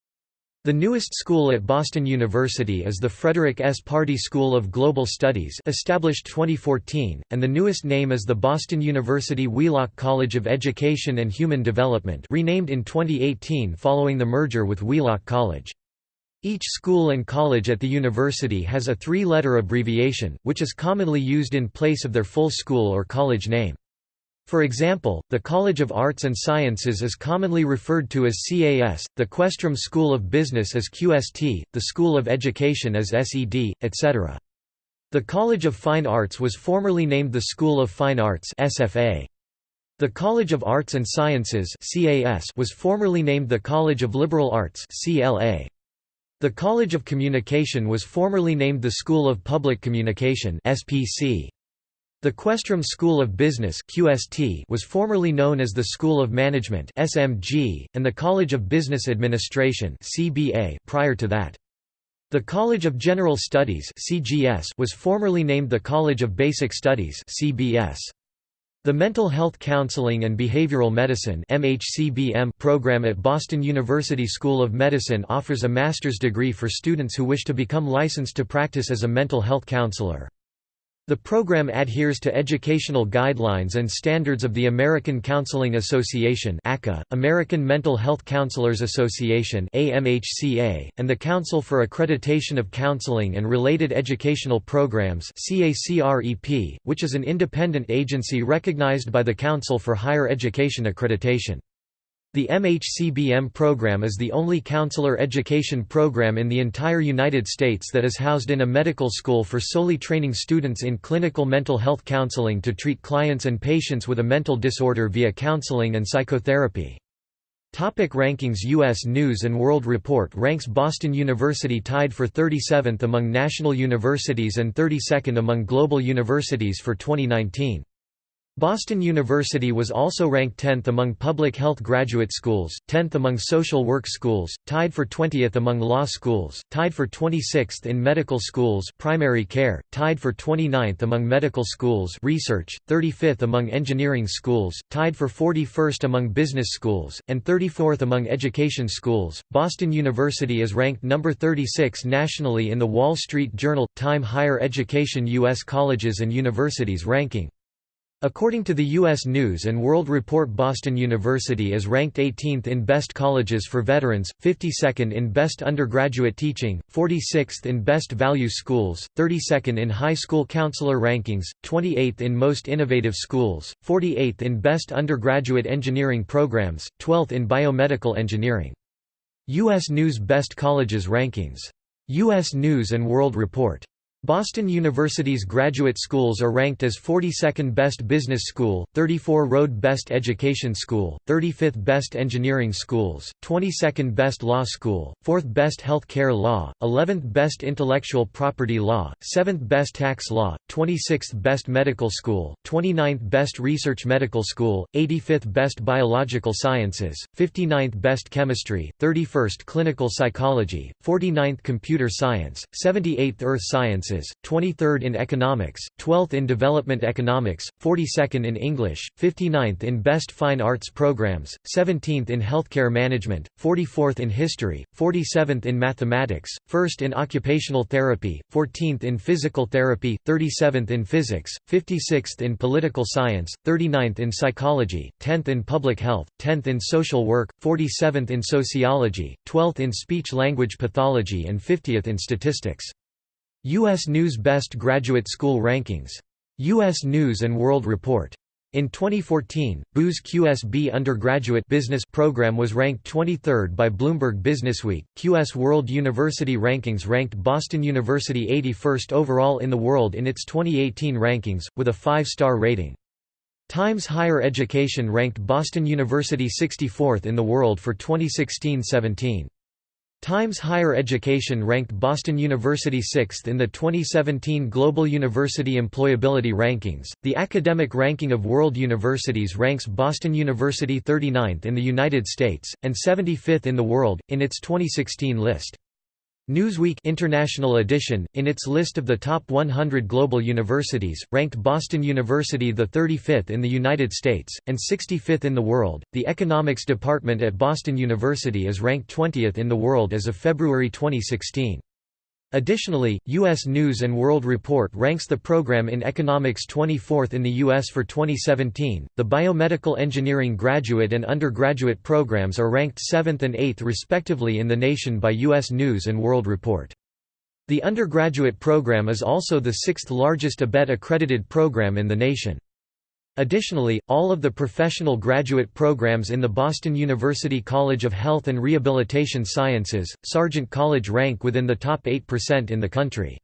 The newest school at Boston University is the Frederick S. Pardee School of Global Studies established 2014, and the newest name is the Boston University Wheelock College of Education and Human Development renamed in 2018 following the merger with Wheelock College. Each school and college at the university has a three-letter abbreviation, which is commonly used in place of their full school or college name. For example, the College of Arts and Sciences is commonly referred to as CAS, the Questrom School of Business as QST, the School of Education as SED, etc. The College of Fine Arts was formerly named the School of Fine Arts SFA. The College of Arts and Sciences CAS was formerly named the College of Liberal Arts CLA. The College of Communication was formerly named the School of Public Communication SPC. The Questrom School of Business QST was formerly known as the School of Management SMG, and the College of Business Administration CBA prior to that. The College of General Studies CGS was formerly named the College of Basic Studies CBS. The Mental Health Counseling and Behavioral Medicine MHCBM program at Boston University School of Medicine offers a master's degree for students who wish to become licensed to practice as a mental health counselor. The program adheres to educational guidelines and standards of the American Counseling Association American Mental Health Counselors Association and the Council for Accreditation of Counseling and Related Educational Programs which is an independent agency recognized by the Council for Higher Education Accreditation. The MHCBM program is the only counselor education program in the entire United States that is housed in a medical school for solely training students in clinical mental health counseling to treat clients and patients with a mental disorder via counseling and psychotherapy. Topic rankings U.S. News & World Report ranks Boston University tied for 37th among national universities and 32nd among global universities for 2019. Boston University was also ranked 10th among public health graduate schools, 10th among social work schools, tied for 20th among law schools, tied for 26th in medical schools primary care, tied for 29th among medical schools research, 35th among engineering schools, tied for 41st among business schools, and 34th among education schools. Boston University is ranked number 36 nationally in the Wall Street Journal Time Higher Education U.S. Colleges and Universities ranking. According to the U.S. News & World Report Boston University is ranked 18th in Best Colleges for Veterans, 52nd in Best Undergraduate Teaching, 46th in Best Value Schools, 32nd in High School Counselor Rankings, 28th in Most Innovative Schools, 48th in Best Undergraduate Engineering Programs, 12th in Biomedical Engineering. U.S. News Best Colleges Rankings. U.S. News & World Report Boston University's graduate schools are ranked as 42nd Best Business School, 34 Road Best Education School, 35th Best Engineering Schools, 22nd Best Law School, 4th Best Health Care Law, 11th Best Intellectual Property Law, 7th Best Tax Law, 26th Best Medical School, 29th Best Research Medical School, 85th Best Biological Sciences, 59th Best Chemistry, 31st Clinical Psychology, 49th Computer Science, 78th Earth Science Sciences, 23rd in Economics, 12th in Development Economics, 42nd in English, 59th in Best Fine Arts Programs, 17th in Healthcare Management, 44th in History, 47th in Mathematics, 1st in Occupational Therapy, 14th in Physical Therapy, 37th in Physics, 56th in Political Science, 39th in Psychology, 10th in Public Health, 10th in Social Work, 47th in Sociology, 12th in Speech-Language Pathology and 50th in Statistics. U.S. News Best Graduate School Rankings. U.S. News & World Report. In 2014, BU's QSB undergraduate business program was ranked 23rd by Bloomberg Businessweek. QS World University Rankings ranked Boston University 81st overall in the world in its 2018 rankings, with a 5-star rating. Times Higher Education ranked Boston University 64th in the world for 2016-17. Times Higher Education ranked Boston University 6th in the 2017 Global University Employability Rankings. The academic ranking of world universities ranks Boston University 39th in the United States, and 75th in the world, in its 2016 list. Newsweek International Edition, in its list of the top 100 global universities, ranked Boston University the 35th in the United States, and 65th in the world. The Economics Department at Boston University is ranked 20th in the world as of February 2016. Additionally, U.S. News & World Report ranks the program in economics 24th in the U.S. for 2017. The biomedical engineering graduate and undergraduate programs are ranked 7th and 8th respectively in the nation by U.S. News & World Report. The undergraduate program is also the sixth largest ABET accredited program in the nation. Additionally, all of the professional graduate programs in the Boston University College of Health and Rehabilitation Sciences, Sargent College rank within the top 8% in the country.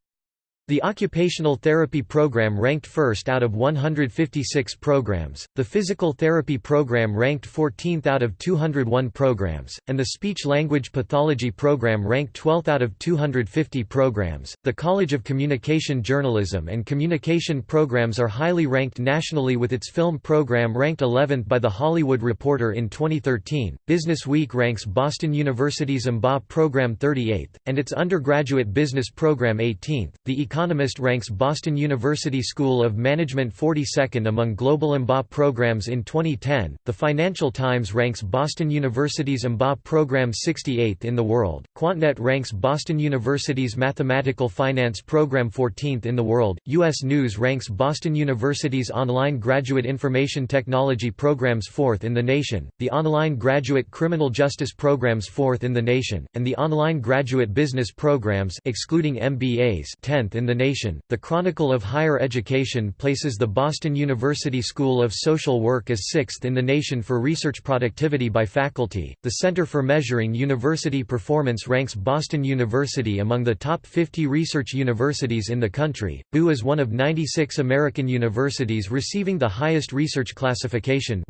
The occupational therapy program ranked first out of 156 programs, the physical therapy program ranked 14th out of 201 programs, and the speech-language pathology program ranked 12th out of 250 programs. The College of Communication Journalism and Communication programs are highly ranked nationally with its film program ranked 11th by The Hollywood Reporter in 2013. Business Week ranks Boston University's MBA program 38th, and its undergraduate business program 18th. The Economist ranks Boston University School of Management 42nd among global MBA programs in 2010. The Financial Times ranks Boston University's MBA program 68th in the world. QuantNet ranks Boston University's Mathematical Finance program 14th in the world. US News ranks Boston University's Online Graduate Information Technology programs 4th in the nation, the Online Graduate Criminal Justice programs 4th in the nation, and the Online Graduate Business programs excluding MBAs 10th in in the nation. The Chronicle of Higher Education places the Boston University School of Social Work as sixth in the nation for research productivity by faculty. The Center for Measuring University Performance ranks Boston University among the top 50 research universities in the country. BU is one of 96 American universities receiving the highest research classification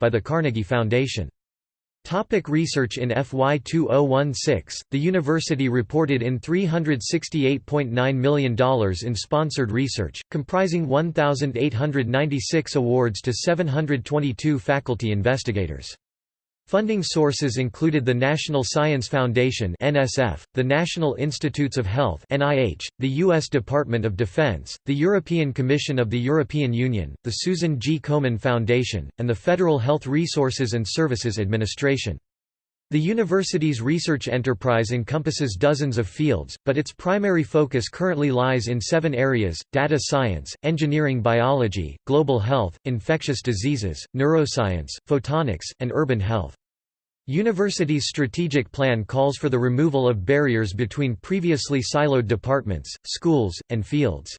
by the Carnegie Foundation. Topic research In FY 2016, the university reported in $368.9 million in sponsored research, comprising 1,896 awards to 722 faculty investigators. Funding sources included the National Science Foundation (NSF), the National Institutes of Health (NIH), the US Department of Defense, the European Commission of the European Union, the Susan G. Komen Foundation, and the Federal Health Resources and Services Administration. The university's research enterprise encompasses dozens of fields, but its primary focus currently lies in seven areas, data science, engineering biology, global health, infectious diseases, neuroscience, photonics, and urban health. University's strategic plan calls for the removal of barriers between previously siloed departments, schools, and fields.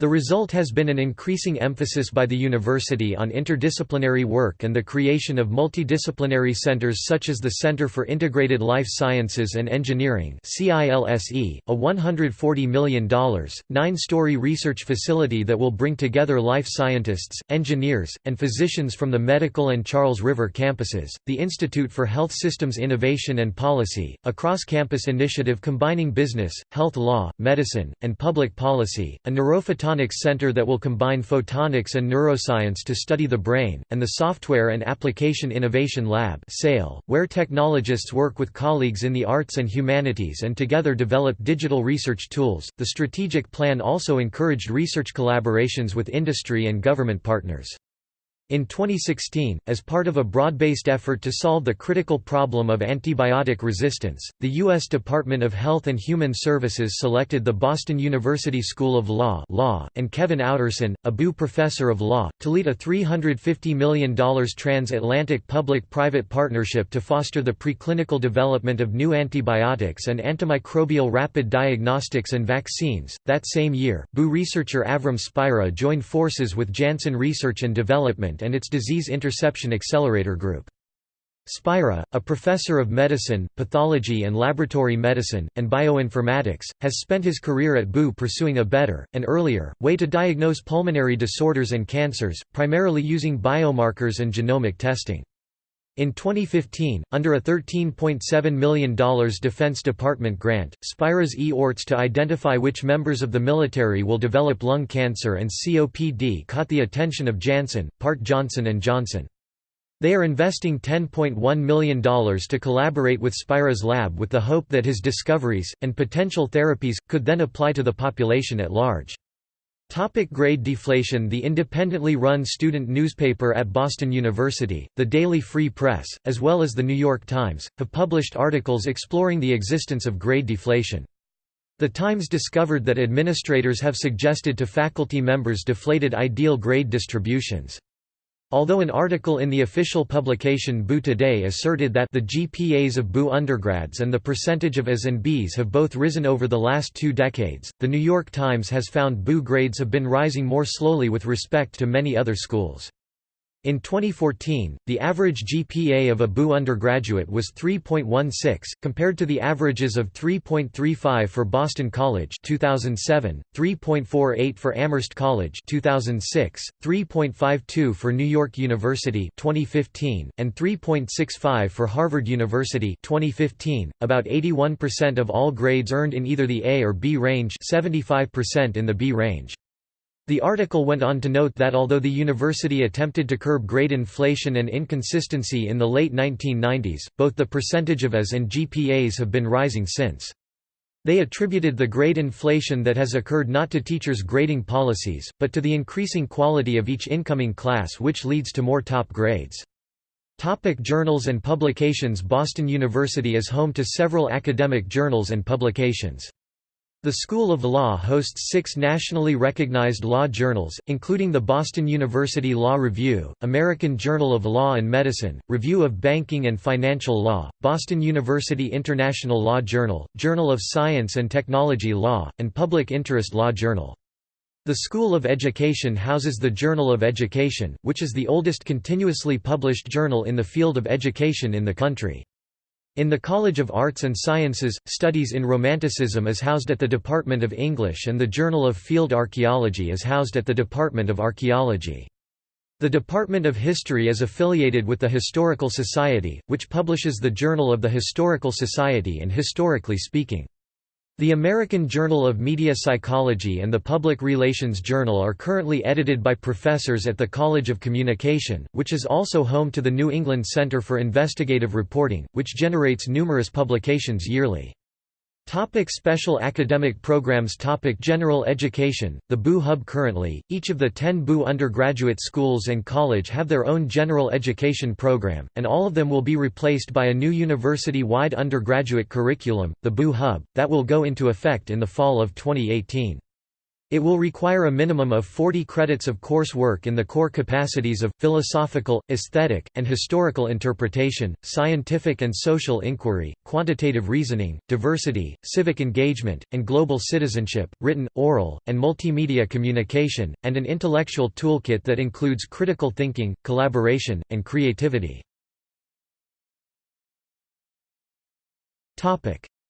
The result has been an increasing emphasis by the university on interdisciplinary work and the creation of multidisciplinary centers such as the Center for Integrated Life Sciences and Engineering CILSE, a $140 million, nine-story research facility that will bring together life scientists, engineers, and physicians from the Medical and Charles River campuses, the Institute for Health Systems Innovation and Policy, a cross-campus initiative combining business, health law, medicine, and public policy, a neurophotonic Photonics Center that will combine photonics and neuroscience to study the brain, and the Software and Application Innovation Lab where technologists work with colleagues in the arts and humanities and together develop digital research tools. The strategic plan also encouraged research collaborations with industry and government partners. In 2016, as part of a broad-based effort to solve the critical problem of antibiotic resistance, the U.S. Department of Health and Human Services selected the Boston University School of Law, Law and Kevin Outterson, a BU professor of law, to lead a $350 million transatlantic public-private partnership to foster the preclinical development of new antibiotics and antimicrobial rapid diagnostics and vaccines. That same year, BU researcher Avram Spira joined forces with Janssen Research and Development and its Disease Interception Accelerator Group. Spira, a professor of medicine, pathology and laboratory medicine, and bioinformatics, has spent his career at BU pursuing a better, and earlier, way to diagnose pulmonary disorders and cancers, primarily using biomarkers and genomic testing. In 2015, under a $13.7 million Defense Department grant, Spira's E-ORTS to identify which members of the military will develop lung cancer and COPD caught the attention of Janssen, part Johnson & Johnson. They are investing $10.1 million to collaborate with Spira's lab with the hope that his discoveries, and potential therapies, could then apply to the population at large. Topic grade deflation The independently run student newspaper at Boston University, the Daily Free Press, as well as The New York Times, have published articles exploring the existence of grade deflation. The Times discovered that administrators have suggested to faculty members deflated ideal grade distributions. Although an article in the official publication BU Today asserted that the GPAs of BU undergrads and the percentage of As and Bs have both risen over the last two decades, The New York Times has found BU grades have been rising more slowly with respect to many other schools. In 2014, the average GPA of a BU undergraduate was 3.16, compared to the averages of 3.35 for Boston College 2007, 3.48 for Amherst College 2006, 3.52 for New York University 2015, and 3.65 for Harvard University 2015. About 81% of all grades earned in either the A or B range 75% in the B range. The article went on to note that although the university attempted to curb grade inflation and inconsistency in the late 1990s, both the percentage of As and GPAs have been rising since. They attributed the grade inflation that has occurred not to teachers' grading policies, but to the increasing quality of each incoming class which leads to more top grades. Topic journals and publications Boston University is home to several academic journals and publications. The School of Law hosts six nationally recognized law journals, including the Boston University Law Review, American Journal of Law and Medicine, Review of Banking and Financial Law, Boston University International Law Journal, Journal of Science and Technology Law, and Public Interest Law Journal. The School of Education houses the Journal of Education, which is the oldest continuously published journal in the field of education in the country. In the College of Arts and Sciences, Studies in Romanticism is housed at the Department of English and the Journal of Field Archaeology is housed at the Department of Archaeology. The Department of History is affiliated with the Historical Society, which publishes the Journal of the Historical Society and Historically Speaking. The American Journal of Media Psychology and the Public Relations Journal are currently edited by professors at the College of Communication, which is also home to the New England Center for Investigative Reporting, which generates numerous publications yearly. Topic special academic programs Topic General education, the BU Hub Currently, each of the ten BU undergraduate schools and college have their own general education program, and all of them will be replaced by a new university-wide undergraduate curriculum, the BU Hub, that will go into effect in the fall of 2018. It will require a minimum of 40 credits of coursework in the core capacities of, philosophical, aesthetic, and historical interpretation, scientific and social inquiry, quantitative reasoning, diversity, civic engagement, and global citizenship, written, oral, and multimedia communication, and an intellectual toolkit that includes critical thinking, collaboration, and creativity.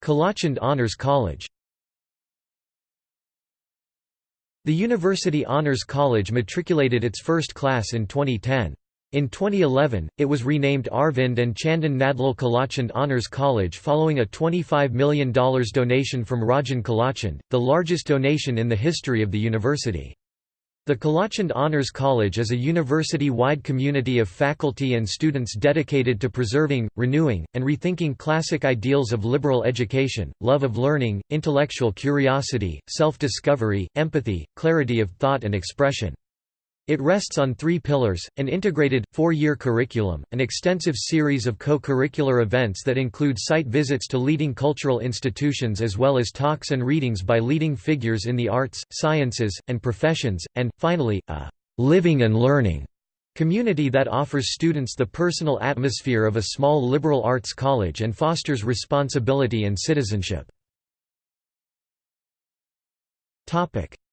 Kilachand Honors College The University Honors College matriculated its first class in 2010. In 2011, it was renamed Arvind and Chandan Nandlal Kilachand Honors College following a $25 million donation from Rajan Kilachand, the largest donation in the history of the university. The Kilachand Honors College is a university-wide community of faculty and students dedicated to preserving, renewing, and rethinking classic ideals of liberal education, love of learning, intellectual curiosity, self-discovery, empathy, clarity of thought and expression. It rests on three pillars, an integrated, four-year curriculum, an extensive series of co-curricular events that include site visits to leading cultural institutions as well as talks and readings by leading figures in the arts, sciences, and professions, and, finally, a «living and learning» community that offers students the personal atmosphere of a small liberal arts college and fosters responsibility and citizenship.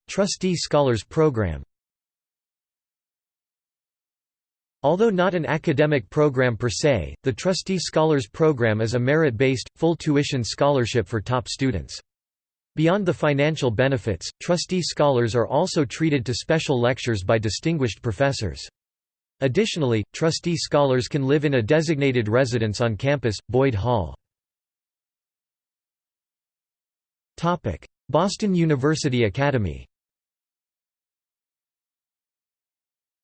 Trustee Scholars Program Although not an academic program per se, the Trustee Scholars Program is a merit-based, full-tuition scholarship for top students. Beyond the financial benefits, trustee scholars are also treated to special lectures by distinguished professors. Additionally, trustee scholars can live in a designated residence on campus, Boyd Hall. Boston University Academy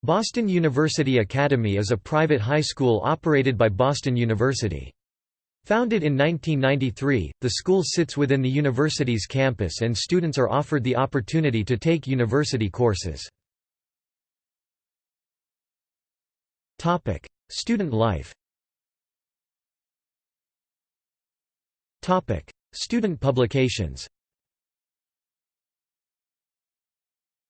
Boston University Academy is a private high school operated by Boston University. Founded in 1993, the school sits within the university's campus and students are offered the opportunity to take university courses. Student life Student publications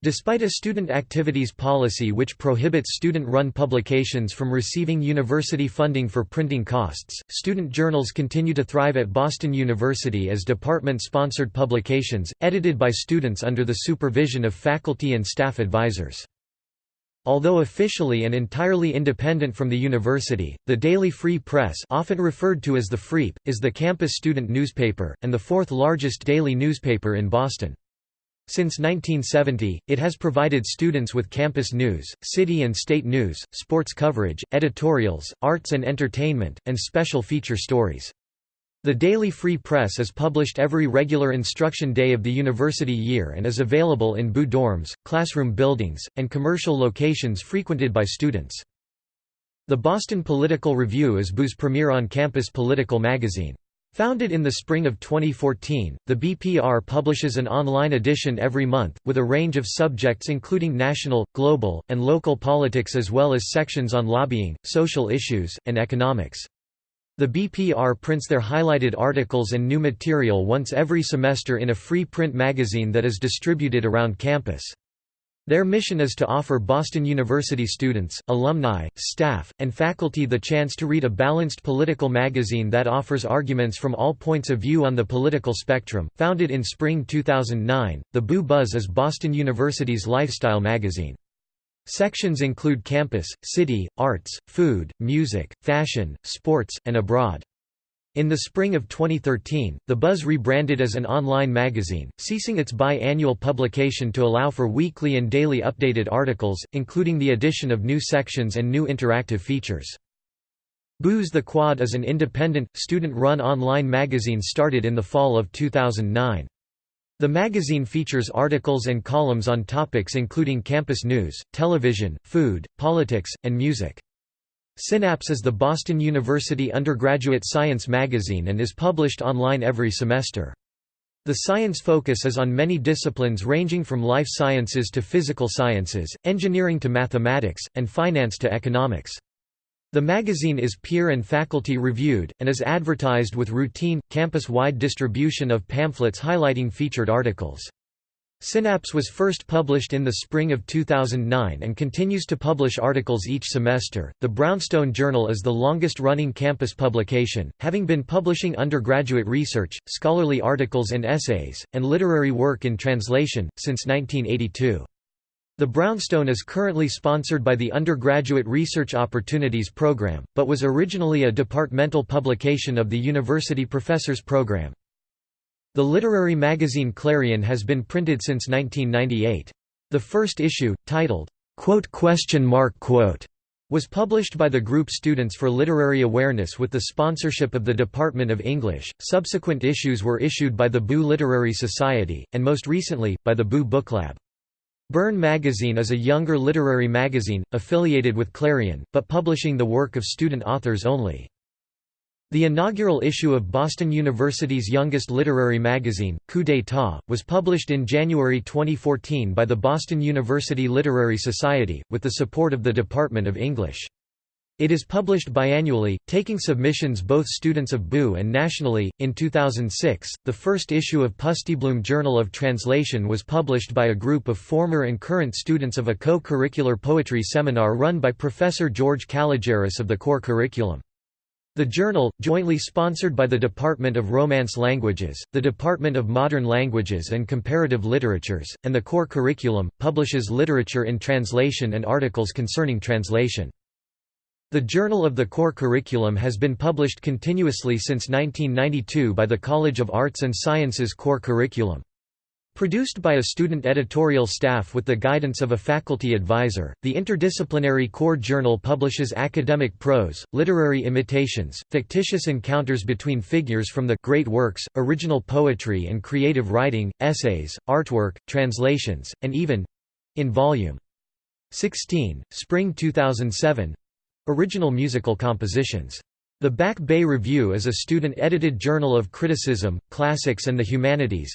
Despite a student activities policy which prohibits student-run publications from receiving university funding for printing costs, student journals continue to thrive at Boston University as department-sponsored publications, edited by students under the supervision of faculty and staff advisors. Although officially and entirely independent from the university, the Daily Free Press often referred to as the Freep, is the campus student newspaper, and the fourth largest daily newspaper in Boston. Since 1970, it has provided students with campus news, city and state news, sports coverage, editorials, arts and entertainment, and special feature stories. The Daily Free Press is published every regular instruction day of the university year and is available in BU dorms, classroom buildings, and commercial locations frequented by students. The Boston Political Review is BU's premier on-campus political magazine. Founded in the spring of 2014, the BPR publishes an online edition every month, with a range of subjects including national, global, and local politics as well as sections on lobbying, social issues, and economics. The BPR prints their highlighted articles and new material once every semester in a free print magazine that is distributed around campus. Their mission is to offer Boston University students, alumni, staff, and faculty the chance to read a balanced political magazine that offers arguments from all points of view on the political spectrum. Founded in spring 2009, the Boo Buzz is Boston University's lifestyle magazine. Sections include campus, city, arts, food, music, fashion, sports, and abroad. In the spring of 2013, The Buzz rebranded as an online magazine, ceasing its bi-annual publication to allow for weekly and daily updated articles, including the addition of new sections and new interactive features. Booze the Quad is an independent, student-run online magazine started in the fall of 2009. The magazine features articles and columns on topics including campus news, television, food, politics, and music. Synapse is the Boston University undergraduate science magazine and is published online every semester. The science focus is on many disciplines ranging from life sciences to physical sciences, engineering to mathematics, and finance to economics. The magazine is peer and faculty reviewed, and is advertised with routine, campus-wide distribution of pamphlets highlighting featured articles. Synapse was first published in the spring of 2009 and continues to publish articles each semester. The Brownstone Journal is the longest running campus publication, having been publishing undergraduate research, scholarly articles and essays, and literary work in translation, since 1982. The Brownstone is currently sponsored by the Undergraduate Research Opportunities Program, but was originally a departmental publication of the University Professors Program. The literary magazine Clarion has been printed since 1998. The first issue, titled, "'Quote Question Mark Quote' was published by the group Students for Literary Awareness with the sponsorship of the Department of English. Subsequent issues were issued by the Boo Literary Society, and most recently, by the Boo Booklab. Burn Magazine is a younger literary magazine, affiliated with Clarion, but publishing the work of student authors only. The inaugural issue of Boston University's youngest literary magazine, Coup d'État, was published in January 2014 by the Boston University Literary Society, with the support of the Department of English. It is published biannually, taking submissions both students of BU and nationally. In 2006, the first issue of Pusteblume Journal of Translation was published by a group of former and current students of a co curricular poetry seminar run by Professor George Kalogeris of the core curriculum. The journal, jointly sponsored by the Department of Romance Languages, the Department of Modern Languages and Comparative Literatures, and the core curriculum, publishes literature in translation and articles concerning translation. The Journal of the Core Curriculum has been published continuously since 1992 by the College of Arts and Sciences Core Curriculum. Produced by a student editorial staff with the guidance of a faculty advisor, the interdisciplinary core journal publishes academic prose, literary imitations, fictitious encounters between figures from the great works, original poetry and creative writing, essays, artwork, translations, and even—in Volume 16, Spring 2007 original musical compositions. The Back Bay Review is a student-edited journal of criticism, classics and the humanities,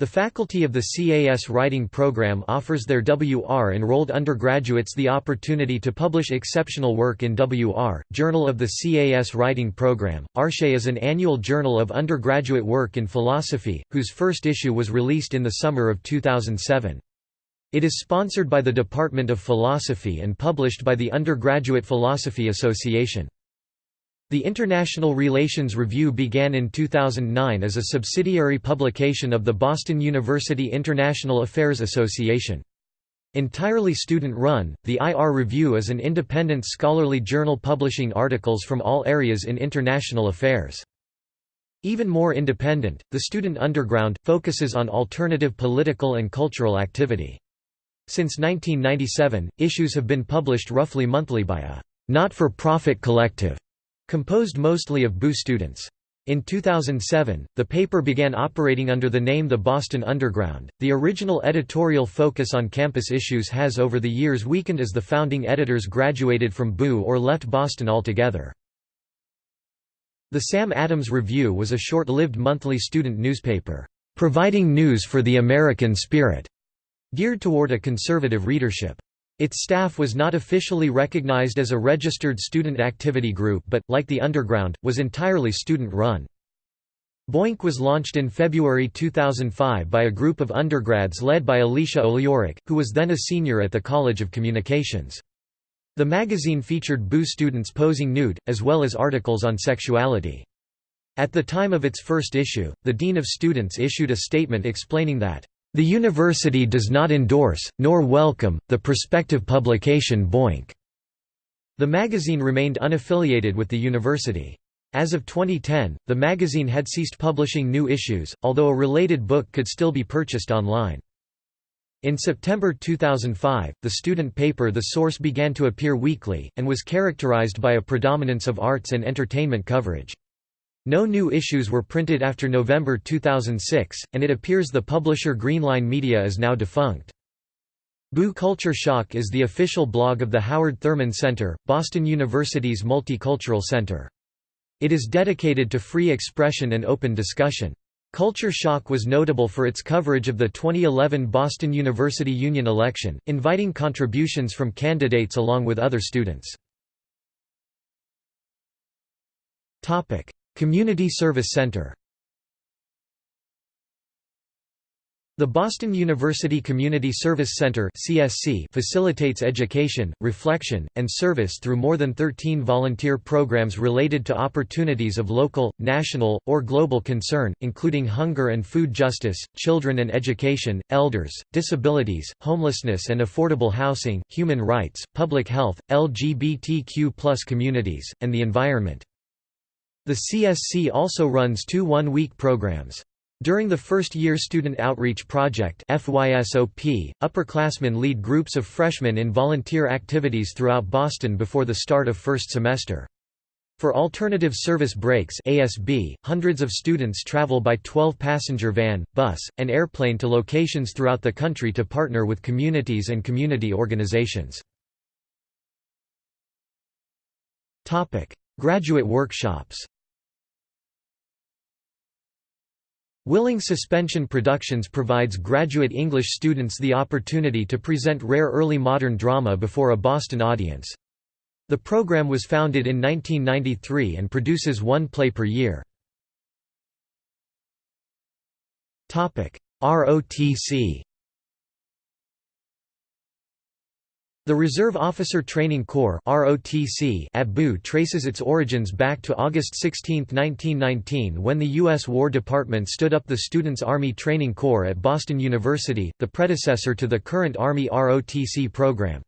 the faculty of the CAS writing program offers their WR-enrolled undergraduates the opportunity to publish exceptional work in WR, Journal of the CAS writing program. Arche is an annual journal of undergraduate work in philosophy, whose first issue was released in the summer of 2007. It is sponsored by the Department of Philosophy and published by the Undergraduate Philosophy Association. The International Relations Review began in 2009 as a subsidiary publication of the Boston University International Affairs Association. Entirely student-run, the IR Review is an independent scholarly journal publishing articles from all areas in international affairs. Even more independent, the Student Underground, focuses on alternative political and cultural activity. Since 1997, issues have been published roughly monthly by a not-for-profit collective Composed mostly of BU students. In 2007, the paper began operating under the name The Boston Underground. The original editorial focus on campus issues has over the years weakened as the founding editors graduated from BU or left Boston altogether. The Sam Adams Review was a short-lived monthly student newspaper, providing news for the American spirit, geared toward a conservative readership. Its staff was not officially recognized as a registered student activity group but, like the Underground, was entirely student-run. Boink was launched in February 2005 by a group of undergrads led by Alecia Oleyourryk, who was then a senior at the College of Communications. The magazine featured BU students posing nude, as well as articles on sexuality. At the time of its first issue, the Dean of Students issued a statement explaining that the university does not endorse, nor welcome, the prospective publication Boink. The magazine remained unaffiliated with the university. As of 2010, the magazine had ceased publishing new issues, although a related book could still be purchased online. In September 2005, the student paper The Source began to appear weekly, and was characterized by a predominance of arts and entertainment coverage. No new issues were printed after November 2006, and it appears the publisher Greenline Media is now defunct. Boo Culture Shock is the official blog of the Howard Thurman Center, Boston University's multicultural center. It is dedicated to free expression and open discussion. Culture Shock was notable for its coverage of the 2011 Boston University Union election, inviting contributions from candidates along with other students. Community Service Center The Boston University Community Service Center (CSC) facilitates education, reflection, and service through more than 13 volunteer programs related to opportunities of local, national, or global concern, including hunger and food justice, children and education, elders, disabilities, homelessness and affordable housing, human rights, public health, LGBTQ+ communities, and the environment. The CSC also runs two one-week programs. During the first-year Student Outreach Project upperclassmen lead groups of freshmen in volunteer activities throughout Boston before the start of first semester. For Alternative Service Breaks ASB, hundreds of students travel by 12-passenger van, bus, and airplane to locations throughout the country to partner with communities and community organizations. Graduate workshops Willing Suspension Productions provides graduate English students the opportunity to present rare early modern drama before a Boston audience. The program was founded in 1993 and produces one play per year. ROTC The Reserve Officer Training Corps at BU traces its origins back to August 16, 1919 when the U.S. War Department stood up the Students' Army Training Corps at Boston University, the predecessor to the current Army ROTC program.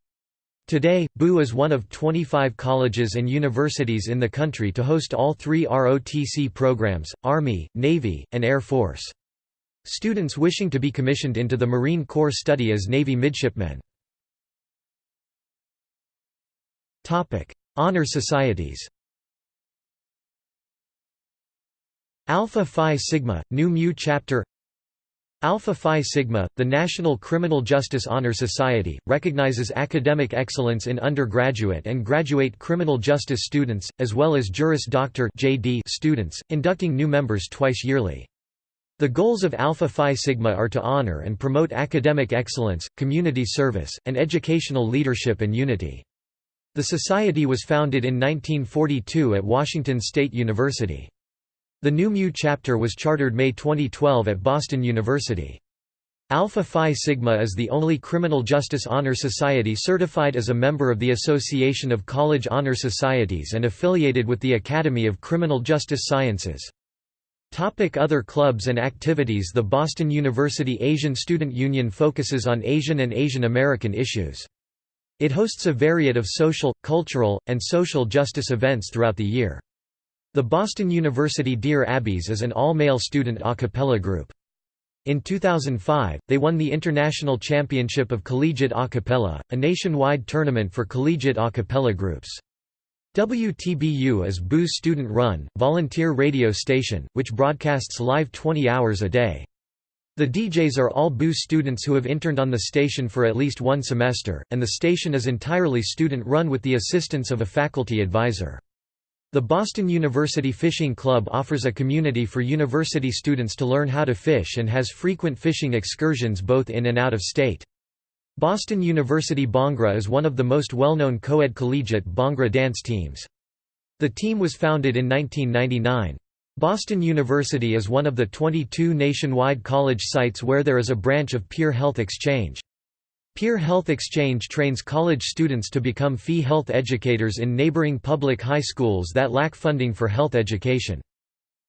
Today, BU is one of 25 colleges and universities in the country to host all three ROTC programs, Army, Navy, and Air Force. Students wishing to be commissioned into the Marine Corps study as Navy midshipmen. Topic: Honor societies. Alpha Phi Sigma, Nu Mu Chapter Alpha Phi Sigma, the National Criminal Justice Honor Society, recognizes academic excellence in undergraduate and graduate criminal justice students, as well as Juris Doctor (JD) students, inducting new members twice yearly. The goals of Alpha Phi Sigma are to honor and promote academic excellence, community service, and educational leadership and unity. The society was founded in 1942 at Washington State University. The Nu Mu chapter was chartered May 2012 at Boston University. Alpha Phi Sigma is the only criminal justice honor society certified as a member of the Association of College Honor Societies and affiliated with the Academy of Criminal Justice Sciences. Topic other clubs and activities The Boston University Asian Student Union focuses on Asian and Asian American issues. It hosts a variety of social, cultural, and social justice events throughout the year. The Boston University Dear Abbeys is an all-male student a cappella group. In 2005, they won the International Championship of Collegiate A Cappella, a nationwide tournament for collegiate a cappella groups. WTBU is BU's student-run, volunteer radio station, which broadcasts live 20 hours a day. The DJs are all BU students who have interned on the station for at least one semester, and the station is entirely student-run with the assistance of a faculty advisor. The Boston University Fishing Club offers a community for university students to learn how to fish and has frequent fishing excursions both in and out of state. Boston University Bhangra is one of the most well-known co-ed collegiate Bhangra dance teams. The team was founded in 1999. Boston University is one of the 22 nationwide college sites where there is a branch of Peer Health Exchange. Peer Health Exchange trains college students to become fee health educators in neighboring public high schools that lack funding for health education.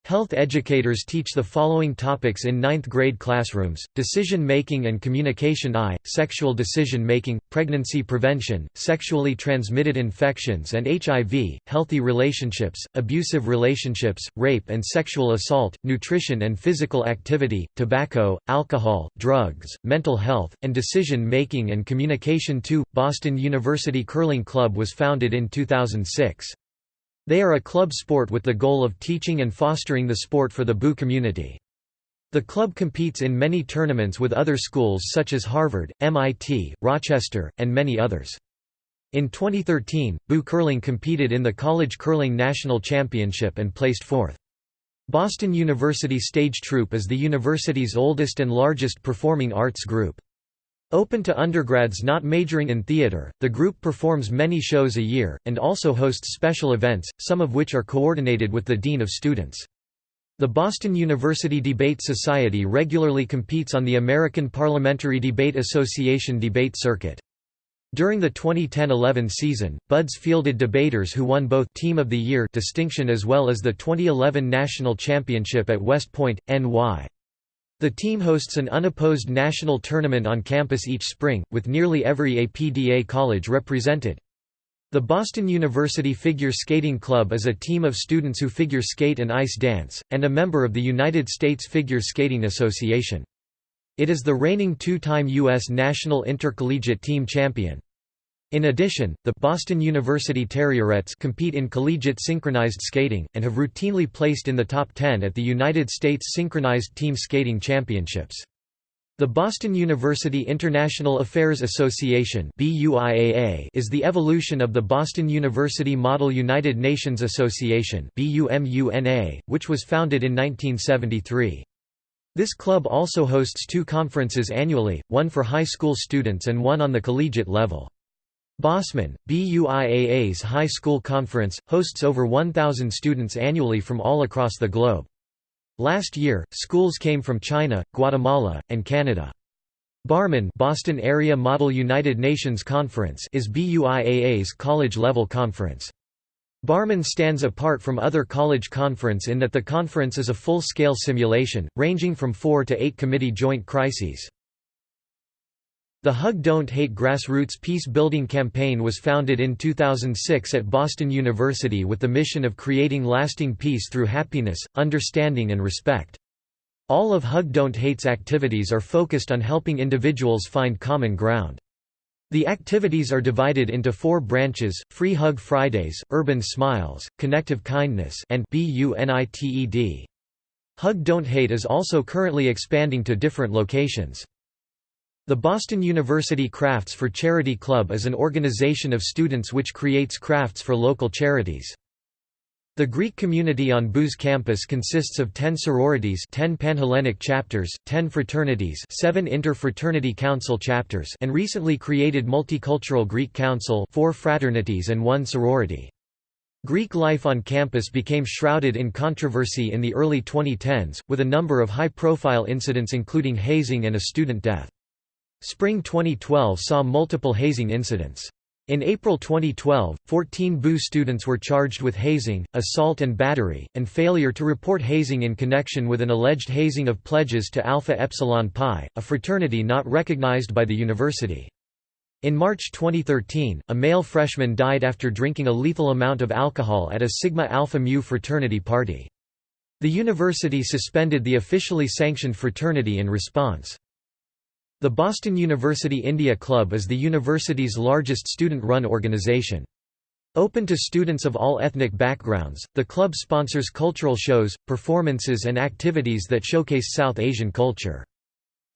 Health educators teach the following topics in ninth grade classrooms, decision making and communication I, sexual decision making, pregnancy prevention, sexually transmitted infections and HIV, healthy relationships, abusive relationships, rape and sexual assault, nutrition and physical activity, tobacco, alcohol, drugs, mental health, and decision making and communication II. Boston University Curling Club was founded in 2006. They are a club sport with the goal of teaching and fostering the sport for the BU community. The club competes in many tournaments with other schools such as Harvard, MIT, Rochester, and many others. In 2013, BU Curling competed in the College Curling National Championship and placed fourth. Boston University Stage Troupe is the university's oldest and largest performing arts group. Open to undergrads not majoring in theater, the group performs many shows a year, and also hosts special events, some of which are coordinated with the Dean of Students. The Boston University Debate Society regularly competes on the American Parliamentary Debate Association debate circuit. During the 2010–11 season, BUDS fielded debaters who won both Team of the Year distinction as well as the 2011 National Championship at West Point, NY. The team hosts an unopposed national tournament on campus each spring, with nearly every APDA college represented. The Boston University Figure Skating Club is a team of students who figure skate and ice dance, and a member of the United States Figure Skating Association. It is the reigning two-time U.S. national intercollegiate team champion. In addition, the Boston University Terrierettes compete in collegiate synchronized skating, and have routinely placed in the top 10 at the United States Synchronized Team Skating Championships. The Boston University International Affairs Association is the evolution of the Boston University Model United Nations Association which was founded in 1973. This club also hosts two conferences annually, one for high school students and one on the collegiate level. BosMUN, BUIAA's high school conference, hosts over 1,000 students annually from all across the globe. Last year, schools came from China, Guatemala, and Canada. BarMUN Boston Area Model United Nations Conference is BUIAA's college-level conference. BarMUN stands apart from other college conference in that the conference is a full-scale simulation, ranging from four to eight committee joint crises. The Hug Don't Hate grassroots peace-building campaign was founded in 2006 at Boston University with the mission of creating lasting peace through happiness, understanding and respect. All of Hug Don't Hate's activities are focused on helping individuals find common ground. The activities are divided into four branches, Free Hug Fridays, Urban Smiles, Connective Kindness and BUNITED. Hug Don't Hate is also currently expanding to different locations. The Boston University Crafts for Charity Club is an organization of students which creates crafts for local charities. The Greek community on BU's campus consists of 10 sororities 10 Panhellenic chapters, 10 fraternities 7 Inter-Fraternity Council chapters and recently created Multicultural Greek Council 4 fraternities and 1 sorority. Greek life on campus became shrouded in controversy in the early 2010s, with a number of high-profile incidents including hazing and a student death. Spring 2012 saw multiple hazing incidents. In April 2012, 14 BU students were charged with hazing, assault and battery, and failure to report hazing in connection with an alleged hazing of pledges to Alpha Epsilon Pi, a fraternity not recognized by the university. In March 2013, a male freshman died after drinking a lethal amount of alcohol at a Sigma Alpha Mu fraternity party. The university suspended the officially sanctioned fraternity in response. The Boston University India Club is the university's largest student-run organization. Open to students of all ethnic backgrounds, the club sponsors cultural shows, performances and activities that showcase South Asian culture.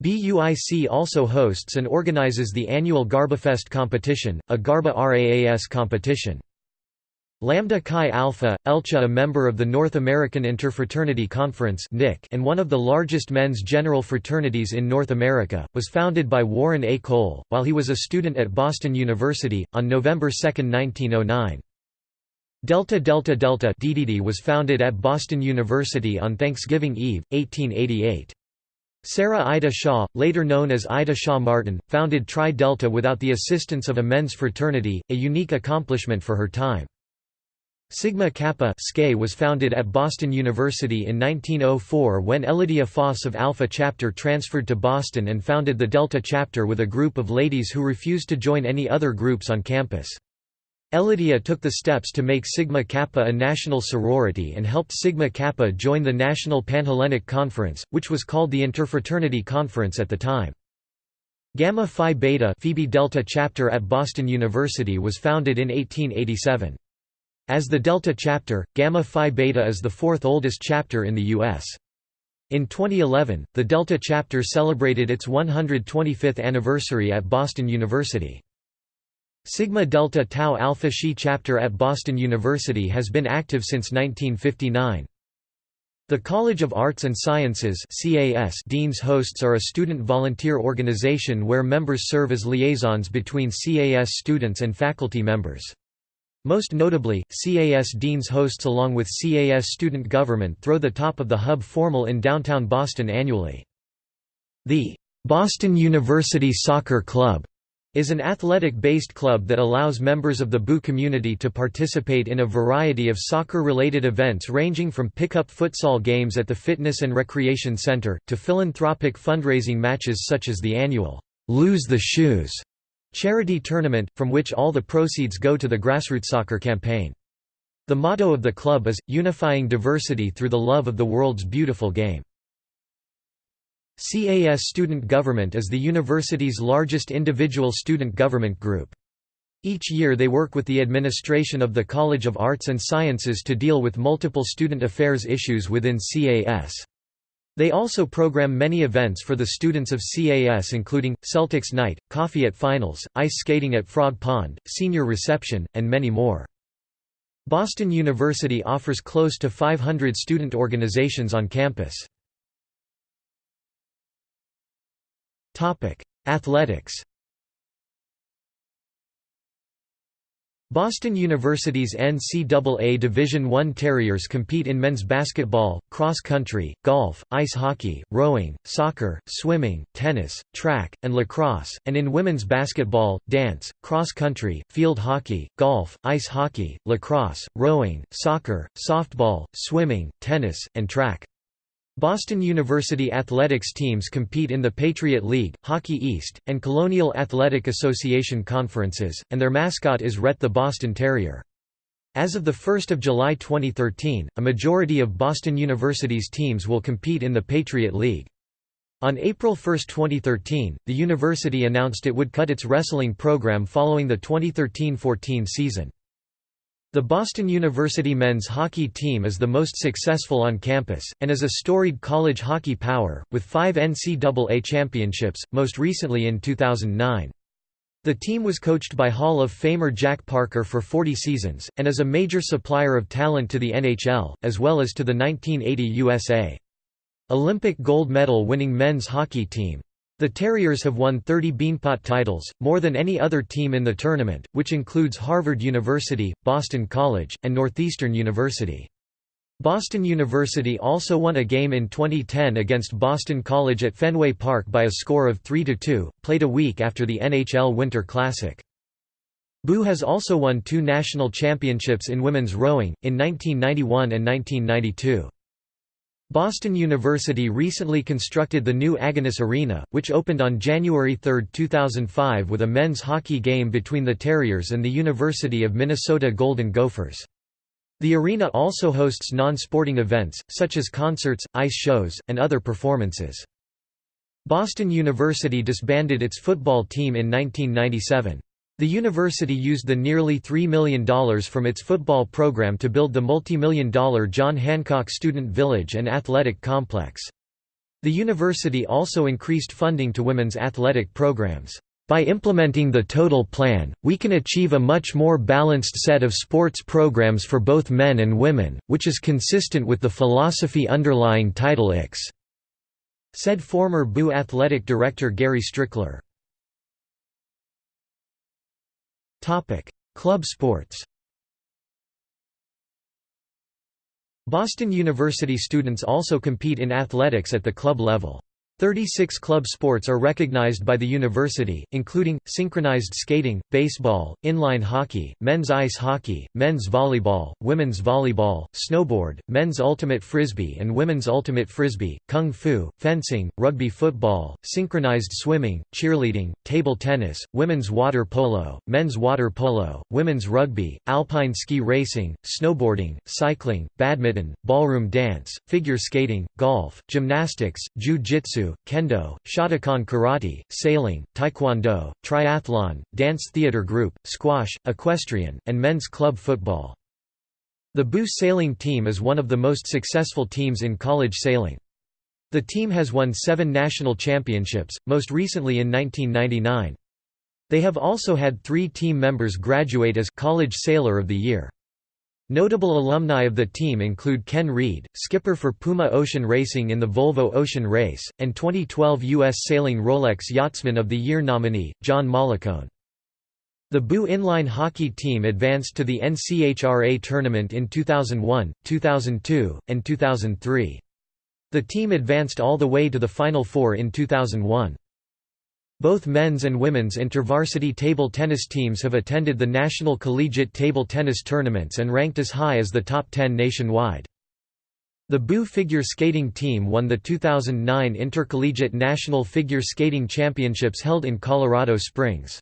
BUIC also hosts and organizes the annual GarbaFest competition, a Garba RAAS competition. Lambda Chi Alpha, ELCHA a member of the North American Interfraternity Conference and one of the largest men's general fraternities in North America, was founded by Warren A. Cole, while he was a student at Boston University, on November 2, 1909. Delta Delta Delta DDD was founded at Boston University on Thanksgiving Eve, 1888. Sarah Ida Shaw, later known as Ida Shaw Martin, founded Tri Delta without the assistance of a men's fraternity, a unique accomplishment for her time. Sigma Kappa was founded at Boston University in 1904 when Elidia Foss of Alpha Chapter transferred to Boston and founded the Delta Chapter with a group of ladies who refused to join any other groups on campus. Elidia took the steps to make Sigma Kappa a national sorority and helped Sigma Kappa join the National Panhellenic Conference, which was called the Interfraternity Conference at the time. Gamma Phi Beta Phi Delta chapter at Boston University was founded in 1887. As the Delta chapter, Gamma Phi Beta is the fourth oldest chapter in the U.S. In 2011, the Delta chapter celebrated its 125th anniversary at Boston University. Sigma Delta Tau Alpha Xi chapter at Boston University has been active since 1959. The College of Arts and Sciences CAS Dean's Hosts are a student volunteer organization where members serve as liaisons between CAS students and faculty members. Most notably, CAS Dean's hosts along with CAS student government throw the top of the Hub Formal in downtown Boston annually. The Boston University Soccer Club is an athletic-based club that allows members of the BU community to participate in a variety of soccer-related events ranging from pick-up futsal games at the Fitness and Recreation Center, to philanthropic fundraising matches such as the annual «Lose the Shoes» charity tournament, from which all the proceeds go to the grassroots soccer campaign. The motto of the club is, unifying diversity through the love of the world's beautiful game. CAS Student Government is the university's largest individual student government group. Each year they work with the administration of the College of Arts and Sciences to deal with multiple student affairs issues within CAS. They also program many events for the students of CAS including, Celtics Night, Coffee at Finals, Ice Skating at Frog Pond, Senior Reception, and many more. Boston University offers close to 500 student organizations on campus. Athletics Boston University's NCAA Division I Terriers compete in men's basketball, cross country, golf, ice hockey, rowing, soccer, swimming, tennis, track, and lacrosse, and in women's basketball, dance, cross country, field hockey, golf, ice hockey, lacrosse, rowing, soccer, softball, swimming, tennis, and track. Boston University athletics teams compete in the Patriot League, Hockey East, and Colonial Athletic Association conferences, and their mascot is Rhett the Boston Terrier. As of 1 July 2013, a majority of Boston University's teams will compete in the Patriot League. On April 1, 2013, the university announced it would cut its wrestling program following the 2013–14 season. The Boston University men's hockey team is the most successful on campus, and is a storied college hockey power, with five NCAA championships, most recently in 2009. The team was coached by Hall of Famer Jack Parker for 40 seasons, and is a major supplier of talent to the NHL, as well as to the 1980 USA Olympic gold medal winning men's hockey team. The Terriers have won 30 Beanpot titles, more than any other team in the tournament, which includes Harvard University, Boston College, and Northeastern University. Boston University also won a game in 2010 against Boston College at Fenway Park by a score of 3–2, played a week after the NHL Winter Classic. BU has also won two national championships in women's rowing, in 1991 and 1992. Boston University recently constructed the new Agganis Arena, which opened on January 3, 2005 with a men's hockey game between the Terriers and the University of Minnesota Golden Gophers. The arena also hosts non-sporting events, such as concerts, ice shows, and other performances. Boston University disbanded its football team in 1997. The university used the nearly $3 million from its football program to build the multi-million dollar John Hancock Student Village and Athletic Complex. The university also increased funding to women's athletic programs. By implementing the Total Plan, we can achieve a much more balanced set of sports programs for both men and women, which is consistent with the philosophy underlying Title X, said former BU athletic director Gary Strickler. Topic: Club sports. Boston University students also compete in athletics at the club level. Thirty-six club sports are recognized by the university, including, synchronized skating, baseball, inline hockey, men's ice hockey, men's volleyball, women's volleyball, snowboard, men's ultimate frisbee and women's ultimate frisbee, kung fu, fencing, rugby football, synchronized swimming, cheerleading, table tennis, women's water polo, men's water polo, women's rugby, alpine ski racing, snowboarding, cycling, badminton, ballroom dance, figure skating, golf, gymnastics, jiu-jitsu, kendo, Shotokan karate, sailing, taekwondo, triathlon, dance theater group, squash, equestrian, and men's club football. The BU sailing team is one of the most successful teams in college sailing. The team has won seven national championships, most recently in 1999. They have also had three team members graduate as College Sailor of the Year. Notable alumni of the team include Ken Read, skipper for Puma Ocean Racing in the Volvo Ocean Race, and 2012 U.S. Sailing Rolex Yachtsman of the Year nominee, John Mollicone. The BU inline hockey team advanced to the NCHRA tournament in 2001, 2002, and 2003. The team advanced all the way to the Final Four in 2001. Both men's and women's intervarsity table tennis teams have attended the National Collegiate Table Tennis Tournaments and ranked as high as the top 10 nationwide. The BU figure skating team won the 2009 Intercollegiate National Figure Skating Championships held in Colorado Springs.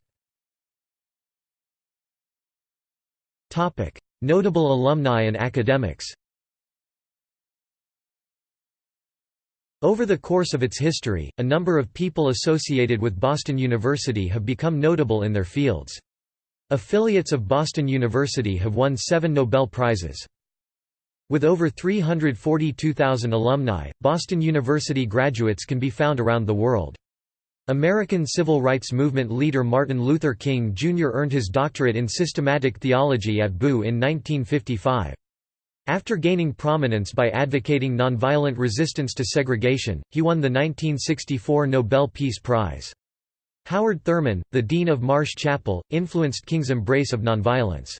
Notable alumni and academics Over the course of its history, a number of people associated with Boston University have become notable in their fields. Affiliates of Boston University have won seven Nobel Prizes. With over 342,000 alumni, Boston University graduates can be found around the world. American civil rights movement leader Martin Luther King Jr. earned his doctorate in systematic theology at BU in 1955. After gaining prominence by advocating nonviolent resistance to segregation, he won the 1964 Nobel Peace Prize. Howard Thurman, the dean of Marsh Chapel, influenced King's embrace of nonviolence.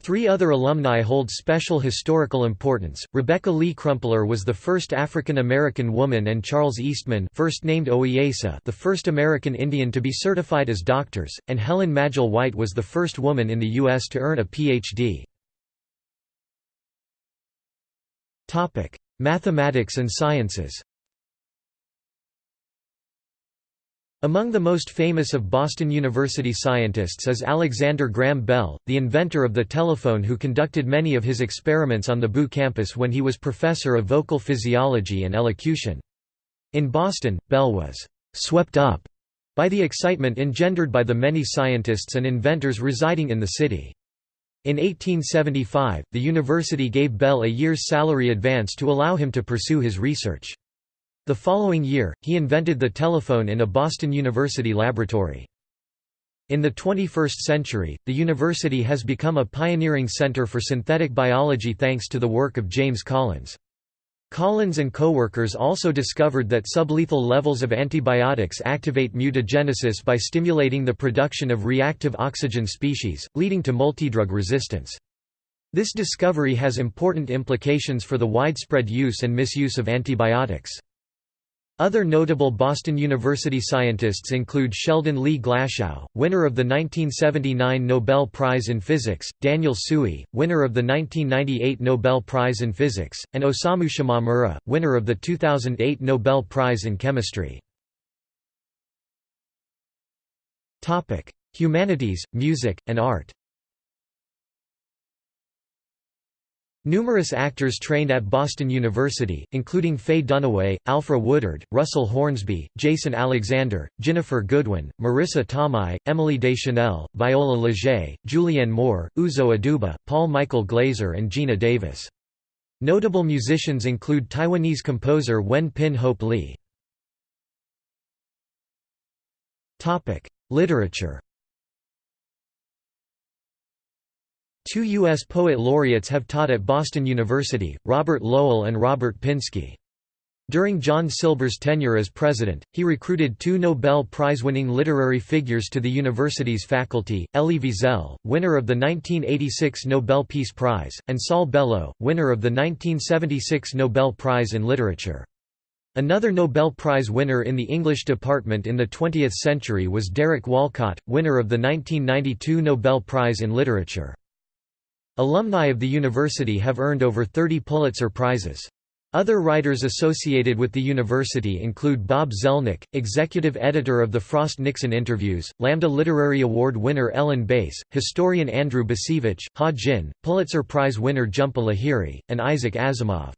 Three other alumni hold special historical importance. Rebecca Lee Crumpler was the first African American woman and Charles Eastman, first named Ohiyesa, the first American Indian to be certified as doctors, and Helen Magill White was the first woman in the US to earn a PhD. Topic: Mathematics and sciences. Among the most famous of Boston University scientists is Alexander Graham Bell, the inventor of the telephone who conducted many of his experiments on the BU campus when he was professor of vocal physiology and elocution. In Boston, Bell was «swept up» by the excitement engendered by the many scientists and inventors residing in the city. In 1875, the university gave Bell a year's salary advance to allow him to pursue his research. The following year, he invented the telephone in a Boston University laboratory. In the 21st century, the university has become a pioneering center for synthetic biology thanks to the work of James Collins. Collins and co-workers also discovered that sublethal levels of antibiotics activate mutagenesis by stimulating the production of reactive oxygen species, leading to multidrug resistance. This discovery has important implications for the widespread use and misuse of antibiotics. Other notable Boston University scientists include Sheldon Lee Glashow, winner of the 1979 Nobel Prize in Physics, Daniel Tsui, winner of the 1998 Nobel Prize in Physics, and Osamu Shimomura, winner of the 2008 Nobel Prize in Chemistry. Humanities, music, and art Numerous actors trained at Boston University, including Faye Dunaway, Alfre Woodard, Russell Hornsby, Jason Alexander, Ginnifer Goodwin, Marisa Tomei, Emily Deschanel, Viola Liget, Julianne Moore, Uzo Aduba, Paul Michael Glaser and Geena Davis. Notable musicians include Taiwanese composer Wen Pin Hope Lee. Literature Two U.S. poet laureates have taught at Boston University, Robert Lowell and Robert Pinsky. During John Silber's tenure as president, he recruited two Nobel Prize-winning literary figures to the university's faculty, Elie Wiesel, winner of the 1986 Nobel Peace Prize, and Saul Bellow, winner of the 1976 Nobel Prize in Literature. Another Nobel Prize winner in the English department in the 20th century was Derek Walcott, winner of the 1992 Nobel Prize in Literature. Alumni of the university have earned over 30 Pulitzer Prizes. Other writers associated with the university include Bob Zelnick, executive editor of the Frost-Nixon Interviews, Lambda Literary Award winner Ellen Bass, historian Andrew Bacevich, Ha Jin, Pulitzer Prize winner Jhumpa Lahiri, and Isaac Asimov.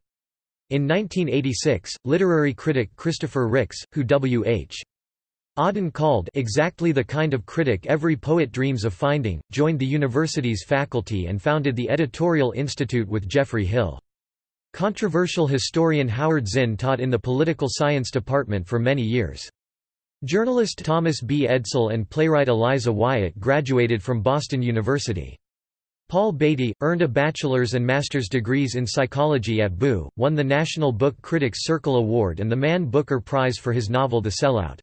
In 1986, literary critic Christopher Ricks, who W.H. Auden called exactly the kind of critic every poet dreams of finding, joined the university's faculty and founded the Editorial Institute with Geoffrey Hill. Controversial historian Howard Zinn taught in the political science department for many years. Journalist Thomas B. Edsall and playwright Eliza Wyatt graduated from Boston University. Paul Beatty, earned a bachelor's and master's degrees in psychology at BU, won the National Book Critics Circle Award and the Man Booker Prize for his novel The Sellout.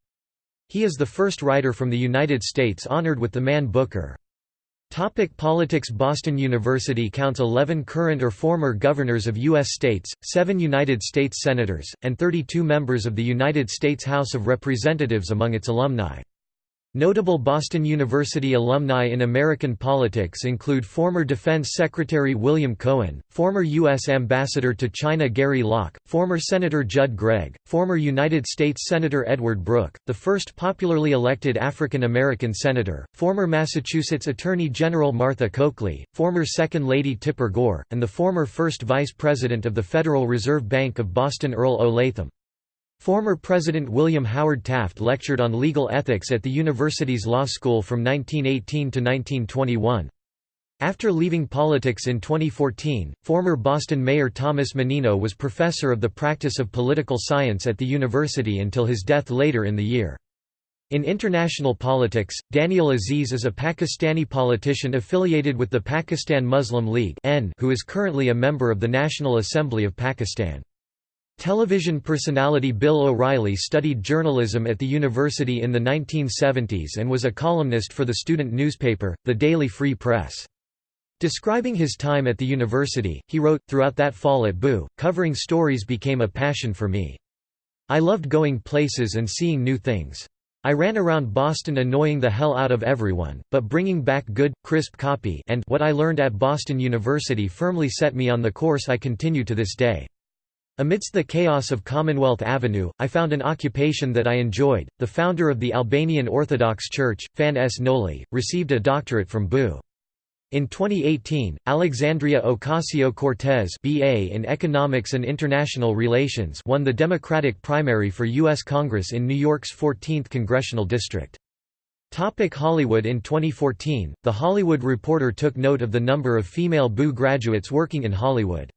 He is the first writer from the United States honored with the Man Booker. Topic politics Boston University counts 11 current or former governors of U.S. states, 7 United States senators, and 32 members of the United States House of Representatives among its alumni. Notable Boston University alumni in American politics include former Defense Secretary William Cohen, former U.S. Ambassador to China Gary Locke, former Senator Judd Gregg, former United States Senator Edward Brooke, the first popularly elected African American senator, former Massachusetts Attorney General Martha Coakley, former Second Lady Tipper Gore, and the former First Vice President of the Federal Reserve Bank of Boston Earl O. Former President William Howard Taft lectured on legal ethics at the university's law school from 1918 to 1921. After leaving politics in 2014, former Boston Mayor Thomas Menino was professor of the practice of political science at the university until his death later in the year. In international politics, Daniyal Aziz is a Pakistani politician affiliated with the Pakistan Muslim League who is currently a member of the National Assembly of Pakistan. Television personality Bill O'Reilly studied journalism at the university in the 1970s and was a columnist for the student newspaper, the Daily Free Press. Describing his time at the university, he wrote, Throughout that fall at BU, covering stories became a passion for me. I loved going places and seeing new things. I ran around Boston annoying the hell out of everyone, but bringing back good, crisp copy and what I learned at Boston University firmly set me on the course I continue to this day. Amidst the chaos of Commonwealth Avenue, I found an occupation that I enjoyed. The founder of the Albanian Orthodox Church, Fan S. Noli, received a doctorate from BU. In 2018, Alexandria Ocasio-Cortez BA in Economics and International Relations won the Democratic primary for U.S. Congress in New York's 14th congressional district. Topic Hollywood In 2014, The Hollywood Reporter took note of the number of female BU graduates working in Hollywood.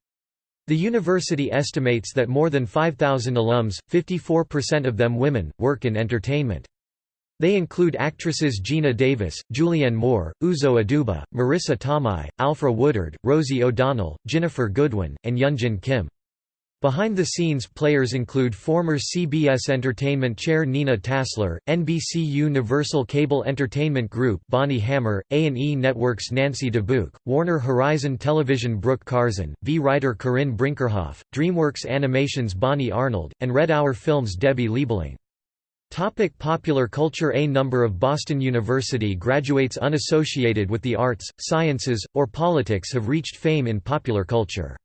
The university estimates that more than 5,000 alums, 54% of them women, work in entertainment. They include actresses Geena Davis, Julianne Moore, Uzo Aduba, Marisa Tomei, Alfre Woodard, Rosie O'Donnell, Ginnifer Goodwin, and Yunjin Kim. Behind-the-scenes players include former CBS Entertainment chair Nina Tassler, NBC Universal Cable Entertainment Group Bonnie Hammer, A&E Network's Nancy Dubuc, Warner Horizon Television Brooke Karzen, V writer Corinne Brinkerhoff, DreamWorks Animations Bonnie Arnold, and Red Hour Films Debbie Liebling. Topic popular culture A number of Boston University graduates unassociated with the arts, sciences, or politics have reached fame in popular culture.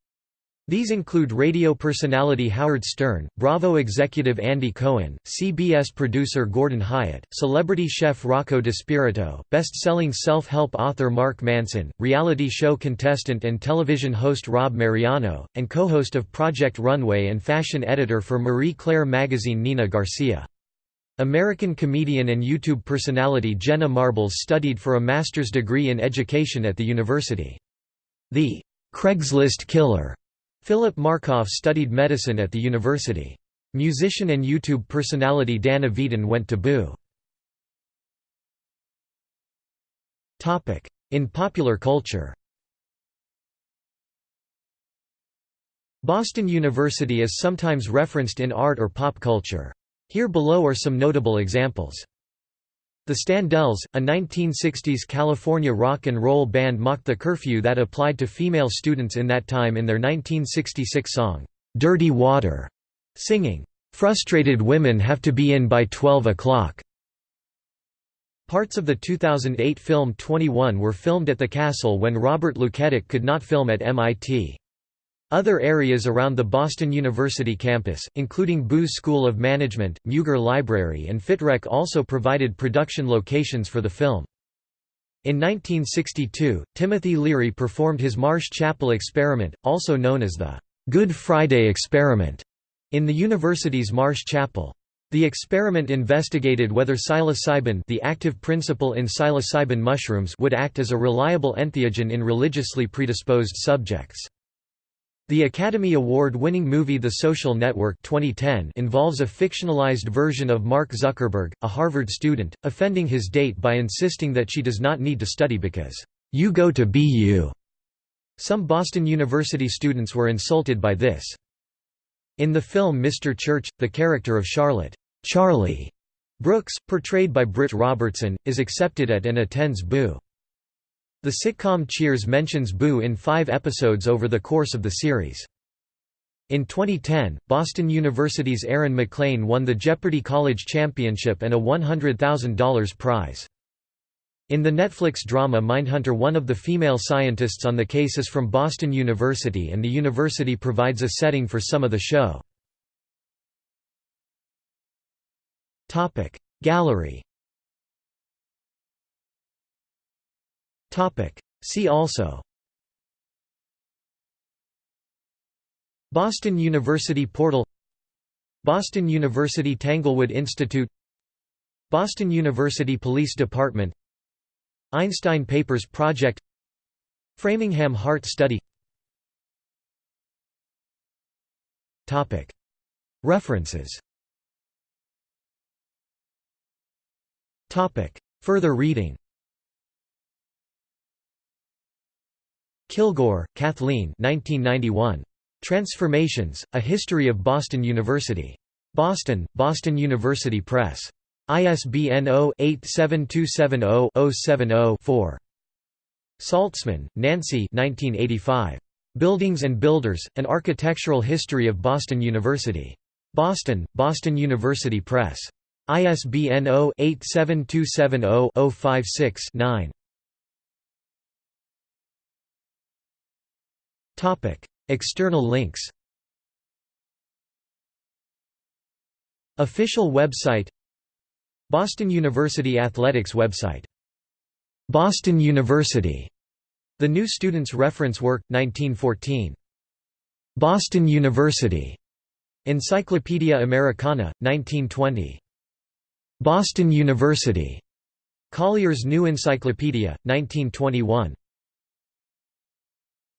These include radio personality Howard Stern, Bravo executive Andy Cohen, CBS producer Gordon Hyatt, celebrity chef Rocco DiSpirito, best-selling self-help author Mark Manson, reality show contestant and television host Rob Mariano, and co-host of Project Runway and fashion editor for Marie Claire magazine Nina Garcia. American comedian and YouTube personality Jenna Marbles studied for a master's degree in education at the university. The Craigslist Killer Philip Markoff studied medicine at the university. Musician and YouTube personality Dan Avidan went to BU. In popular culture Boston University is sometimes referenced in art or pop culture. Here below are some notable examples. The Standells, a 1960s California rock and roll band mocked the curfew that applied to female students in that time in their 1966 song, "'Dirty Water'", singing, "'Frustrated women have to be in by 12 o'clock' Parts of the 2008 film 21 were filmed at the castle when Robert Luketic could not film at MIT. Other areas around the Boston University campus, including Booz School of Management, Mugar Library and FitRec also provided production locations for the film. In 1962, Timothy Leary performed his Marsh Chapel experiment, also known as the Good Friday experiment, in the university's Marsh Chapel. The experiment investigated whether psilocybin the active principle in psilocybin mushrooms would act as a reliable entheogen in religiously predisposed subjects. The Academy Award-winning movie The Social Network 2010 involves a fictionalized version of Mark Zuckerberg, a Harvard student, offending his date by insisting that she does not need to study because, "'You go to BU'". Some Boston University students were insulted by this. In the film Mr. Church, the character of Charlotte Charlie Brooks, portrayed by Britt Robertson, is accepted at and attends BU. The sitcom Cheers mentions Boo in five episodes over the course of the series. In 2010, Boston University's Aaron McLean won the Jeopardy College Championship and a $100,000 prize. In the Netflix drama Mindhunter one of the female scientists on the case is from Boston University and the university provides a setting for some of the show. Gallery See also. Boston University Portal. Boston University Tanglewood Institute. Boston University Police Department. Einstein Papers Project. Framingham Heart Study. References. Further reading Kilgore, Kathleen 1991. Transformations, A History of Boston University. Boston, Boston University Press. ISBN 0-87270-070-4. Saltzman, Nancy 1985. Buildings and Builders, An Architectural History of Boston University. Boston, Boston University Press. ISBN 0-87270-056-9. External links Official website Boston University Athletics website Boston University The New Students Reference Work, 1914. Boston University Encyclopaedia Americana, 1920. Boston University. Collier's New Encyclopedia, 1921.